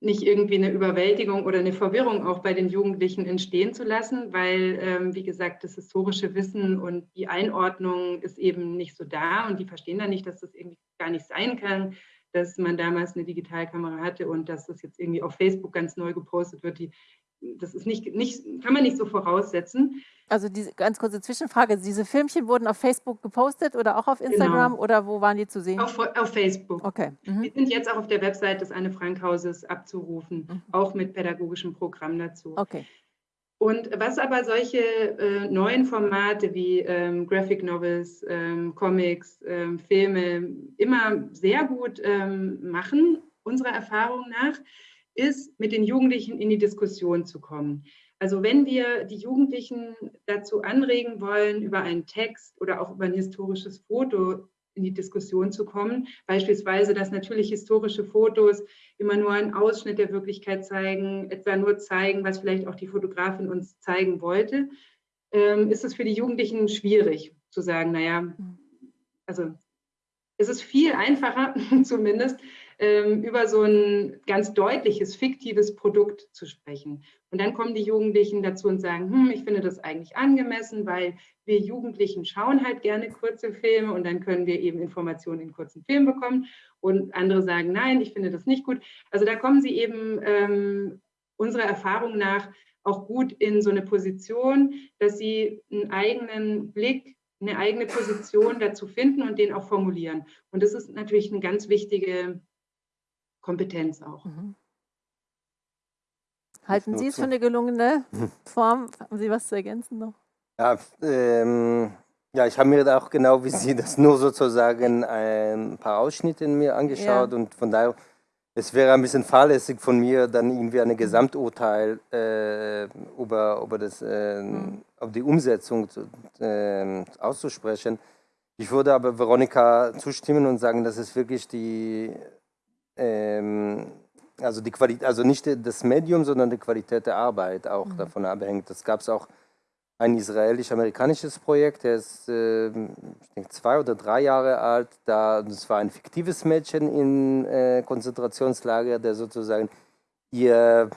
nicht irgendwie eine Überwältigung oder eine Verwirrung auch bei den Jugendlichen entstehen zu lassen, weil, ähm, wie gesagt, das historische Wissen und die Einordnung ist eben nicht so da und die verstehen dann nicht, dass das irgendwie gar nicht sein kann, dass man damals eine Digitalkamera hatte und dass das jetzt irgendwie auf Facebook ganz neu gepostet wird. Die, das ist nicht, nicht, kann man nicht so voraussetzen. Also diese ganz kurze Zwischenfrage, diese Filmchen wurden auf Facebook gepostet oder auch auf Instagram genau. oder wo waren die zu sehen? Auf, auf Facebook. Okay. Mhm. Die sind jetzt auch auf der Website des Anne-Frank-Hauses abzurufen, mhm. auch mit pädagogischem Programm dazu. Okay. Und was aber solche äh, neuen Formate wie ähm, Graphic Novels, ähm, Comics, ähm, Filme immer sehr gut ähm, machen, unserer Erfahrung nach, ist, mit den Jugendlichen in die Diskussion zu kommen. Also wenn wir die Jugendlichen dazu anregen wollen, über einen Text oder auch über ein historisches Foto in die Diskussion zu kommen, beispielsweise, dass natürlich historische Fotos immer nur einen Ausschnitt der Wirklichkeit zeigen, etwa nur zeigen, was vielleicht auch die Fotografin uns zeigen wollte, ähm, ist es für die Jugendlichen schwierig zu sagen, naja, also es ist viel einfacher zumindest, ähm, über so ein ganz deutliches, fiktives Produkt zu sprechen. Und dann kommen die Jugendlichen dazu und sagen, hm, ich finde das eigentlich angemessen, weil wir Jugendlichen schauen halt gerne kurze Filme und dann können wir eben Informationen in kurzen Filmen bekommen. Und andere sagen, nein, ich finde das nicht gut. Also da kommen sie eben ähm, unserer Erfahrung nach auch gut in so eine Position, dass sie einen eigenen Blick eine eigene Position dazu finden und den auch formulieren. Und das ist natürlich eine ganz wichtige Kompetenz auch. Mhm. Halten Sie es für eine gelungene Form? Haben Sie was zu ergänzen noch? Ja, ähm, ja ich habe mir auch genau wie Sie das nur sozusagen ein paar Ausschnitte in mir angeschaut ja. und von daher, es wäre ein bisschen fahrlässig von mir, dann irgendwie ein Gesamturteil äh, über, über, das, äh, mhm. über die Umsetzung zu, äh, auszusprechen. Ich würde aber Veronika zustimmen und sagen, dass es wirklich die ähm, also die Qualität, also nicht das Medium, sondern die Qualität der Arbeit auch mhm. davon abhängt. Das gab es auch ein israelisch-amerikanisches Projekt, der ist äh, ich denke, zwei oder drei Jahre alt. Da, das war ein fiktives Mädchen in äh, Konzentrationslager, der sozusagen ihr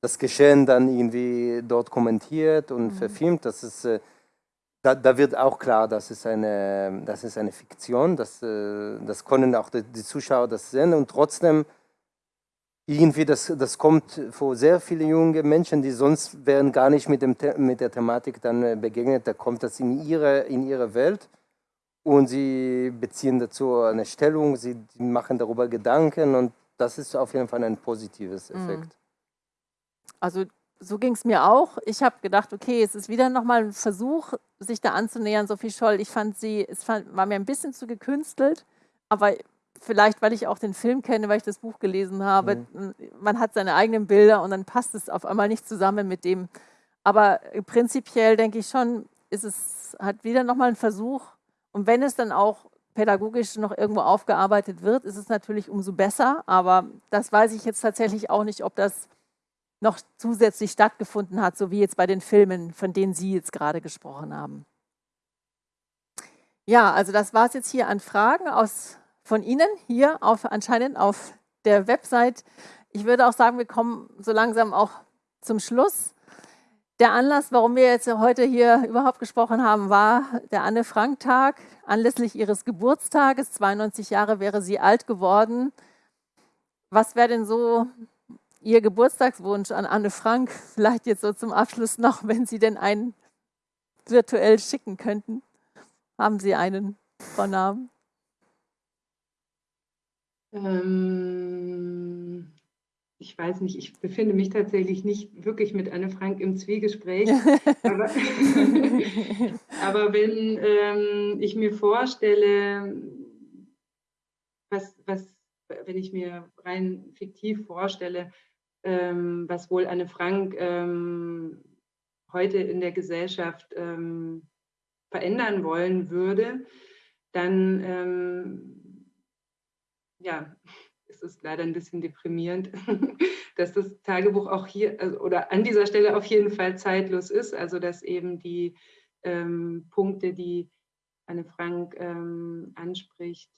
das Geschehen dann irgendwie dort kommentiert und mhm. verfilmt. Das ist, äh, da, da, wird auch klar, dass es eine, das ist eine Fiktion. Das, äh, das können auch die, die Zuschauer das sehen und trotzdem irgendwie, das, das kommt vor sehr viele junge Menschen, die sonst wären gar nicht mit, dem, mit der Thematik dann äh, begegnet. Da kommt das in ihre, in ihre Welt und sie beziehen dazu eine Stellung, sie machen darüber Gedanken und das ist auf jeden Fall ein positives mhm. Effekt. Also so ging es mir auch. Ich habe gedacht, okay, es ist wieder nochmal ein Versuch, sich da anzunähern. Sophie Scholl, ich fand sie, es fand, war mir ein bisschen zu gekünstelt, aber vielleicht, weil ich auch den Film kenne, weil ich das Buch gelesen habe. Mhm. Man hat seine eigenen Bilder und dann passt es auf einmal nicht zusammen mit dem. Aber prinzipiell denke ich schon, ist es hat wieder nochmal ein Versuch. Und wenn es dann auch pädagogisch noch irgendwo aufgearbeitet wird, ist es natürlich umso besser. Aber das weiß ich jetzt tatsächlich auch nicht, ob das noch zusätzlich stattgefunden hat, so wie jetzt bei den Filmen, von denen Sie jetzt gerade gesprochen haben. Ja, also das war es jetzt hier an Fragen aus von Ihnen hier auf, anscheinend auf der Website. Ich würde auch sagen, wir kommen so langsam auch zum Schluss. Der Anlass, warum wir jetzt heute hier überhaupt gesprochen haben, war der Anne-Frank-Tag. Anlässlich ihres Geburtstages, 92 Jahre wäre sie alt geworden. Was wäre denn so Ihr Geburtstagswunsch an Anne Frank? Vielleicht jetzt so zum Abschluss noch, wenn Sie denn einen virtuell schicken könnten. Haben Sie einen, Frau Namen? Ähm, ich weiß nicht, ich befinde mich tatsächlich nicht wirklich mit Anne Frank im Zwiegespräch. aber, aber, wenn ähm, ich mir vorstelle, was, was, wenn ich mir rein fiktiv vorstelle, ähm, was wohl Anne Frank ähm, heute in der Gesellschaft ähm, verändern wollen würde, dann ähm, ja, es ist leider ein bisschen deprimierend, dass das Tagebuch auch hier also, oder an dieser Stelle auf jeden Fall zeitlos ist. Also dass eben die ähm, Punkte, die Anne Frank ähm, anspricht,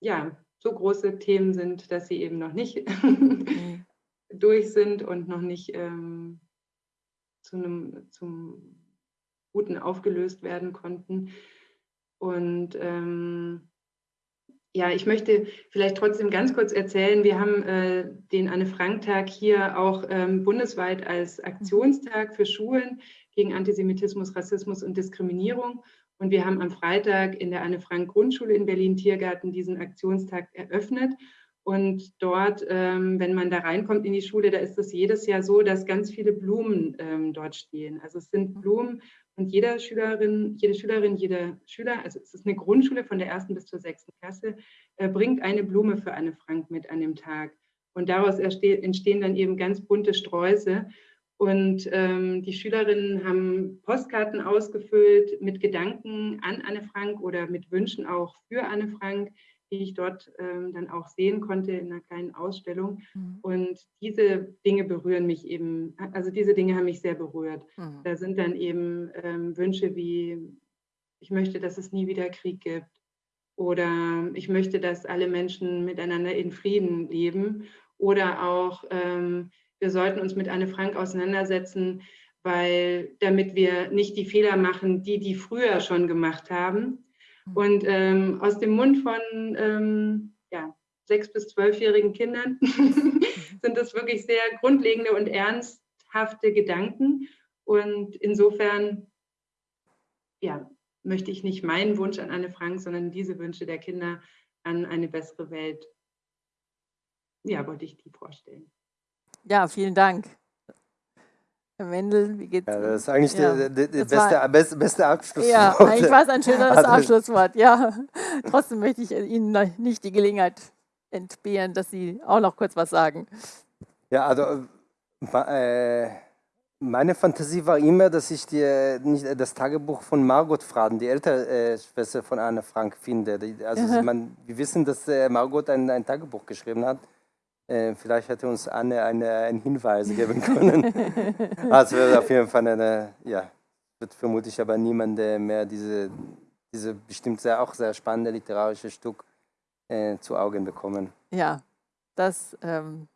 ja, so große Themen sind, dass sie eben noch nicht mhm. durch sind und noch nicht ähm, zu einem zum Guten aufgelöst werden konnten. Und ähm, ja, ich möchte vielleicht trotzdem ganz kurz erzählen, wir haben äh, den Anne-Frank-Tag hier auch ähm, bundesweit als Aktionstag für Schulen gegen Antisemitismus, Rassismus und Diskriminierung. Und wir haben am Freitag in der Anne-Frank-Grundschule in Berlin-Tiergarten diesen Aktionstag eröffnet. Und dort, ähm, wenn man da reinkommt in die Schule, da ist es jedes Jahr so, dass ganz viele Blumen ähm, dort stehen. Also es sind Blumen und jeder Schülerin, jede Schülerin, jeder Schüler, also es ist eine Grundschule von der ersten bis zur sechsten Klasse, äh, bringt eine Blume für Anne Frank mit an dem Tag. Und daraus entstehen dann eben ganz bunte Sträuße. Und ähm, die Schülerinnen haben Postkarten ausgefüllt mit Gedanken an Anne Frank oder mit Wünschen auch für Anne Frank, die ich dort ähm, dann auch sehen konnte in einer kleinen Ausstellung. Mhm. Und diese Dinge berühren mich eben, also diese Dinge haben mich sehr berührt. Mhm. Da sind dann eben ähm, Wünsche wie, ich möchte, dass es nie wieder Krieg gibt. Oder ich möchte, dass alle Menschen miteinander in Frieden leben. Oder auch, ähm, wir sollten uns mit Anne Frank auseinandersetzen, weil damit wir nicht die Fehler machen, die die früher schon gemacht haben. Mhm. Und ähm, aus dem Mund von ähm, ja, sechs- bis zwölfjährigen Kindern sind das wirklich sehr grundlegende und ernsthafte Gedanken. Und insofern ja, möchte ich nicht meinen Wunsch an Anne Frank, sondern diese Wünsche der Kinder an eine bessere Welt. Ja, wollte ich die vorstellen. Ja, vielen Dank. Herr Mendel, wie geht's? Ja, das ist eigentlich ja. der, der, der beste, beste, beste Abschlusswort. Ja, eigentlich war es ein schönes also, Abschlusswort, ja. Trotzdem möchte ich Ihnen nicht die Gelegenheit entbehren, dass Sie auch noch kurz was sagen. Ja, also äh, meine Fantasie war immer, dass ich die, nicht das Tagebuch von Margot Fraden, die ältere äh, Schwester von Anne Frank, finde. Also man, wir wissen, dass äh, Margot ein, ein Tagebuch geschrieben hat. Äh, vielleicht hätte uns Anne eine, einen Hinweis geben können. also wird auf jeden Fall eine, ja, wird vermutlich aber niemand mehr diese, diese bestimmt sehr, auch sehr spannende literarische Stück äh, zu Augen bekommen. Ja, das, ähm,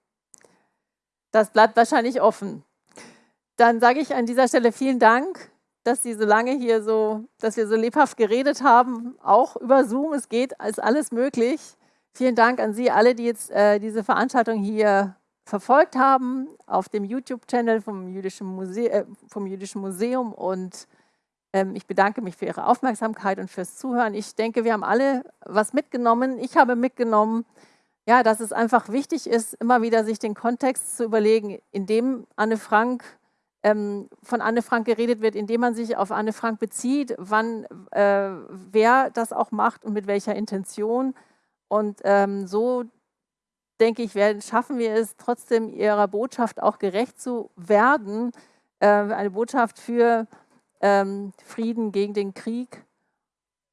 das bleibt wahrscheinlich offen. Dann sage ich an dieser Stelle vielen Dank, dass Sie so lange hier so, dass wir so lebhaft geredet haben, auch über Zoom. Es geht, ist alles möglich. Vielen Dank an Sie alle, die jetzt äh, diese Veranstaltung hier verfolgt haben auf dem YouTube-Channel vom, äh, vom Jüdischen Museum. Und ähm, ich bedanke mich für Ihre Aufmerksamkeit und fürs Zuhören. Ich denke, wir haben alle was mitgenommen. Ich habe mitgenommen, ja, dass es einfach wichtig ist, immer wieder sich den Kontext zu überlegen, in dem Anne Frank ähm, von Anne Frank geredet wird, indem man sich auf Anne Frank bezieht, wann, äh, wer das auch macht und mit welcher Intention. Und ähm, so, denke ich, werden, schaffen wir es, trotzdem ihrer Botschaft auch gerecht zu werden. Äh, eine Botschaft für ähm, Frieden gegen den Krieg.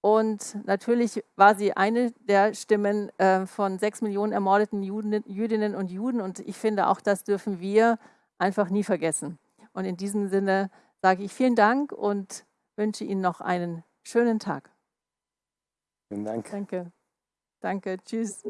Und natürlich war sie eine der Stimmen äh, von sechs Millionen ermordeten Juden, Jüdinnen und Juden. Und ich finde, auch das dürfen wir einfach nie vergessen. Und in diesem Sinne sage ich vielen Dank und wünsche Ihnen noch einen schönen Tag. Vielen Dank. Danke. Danke, tschüss.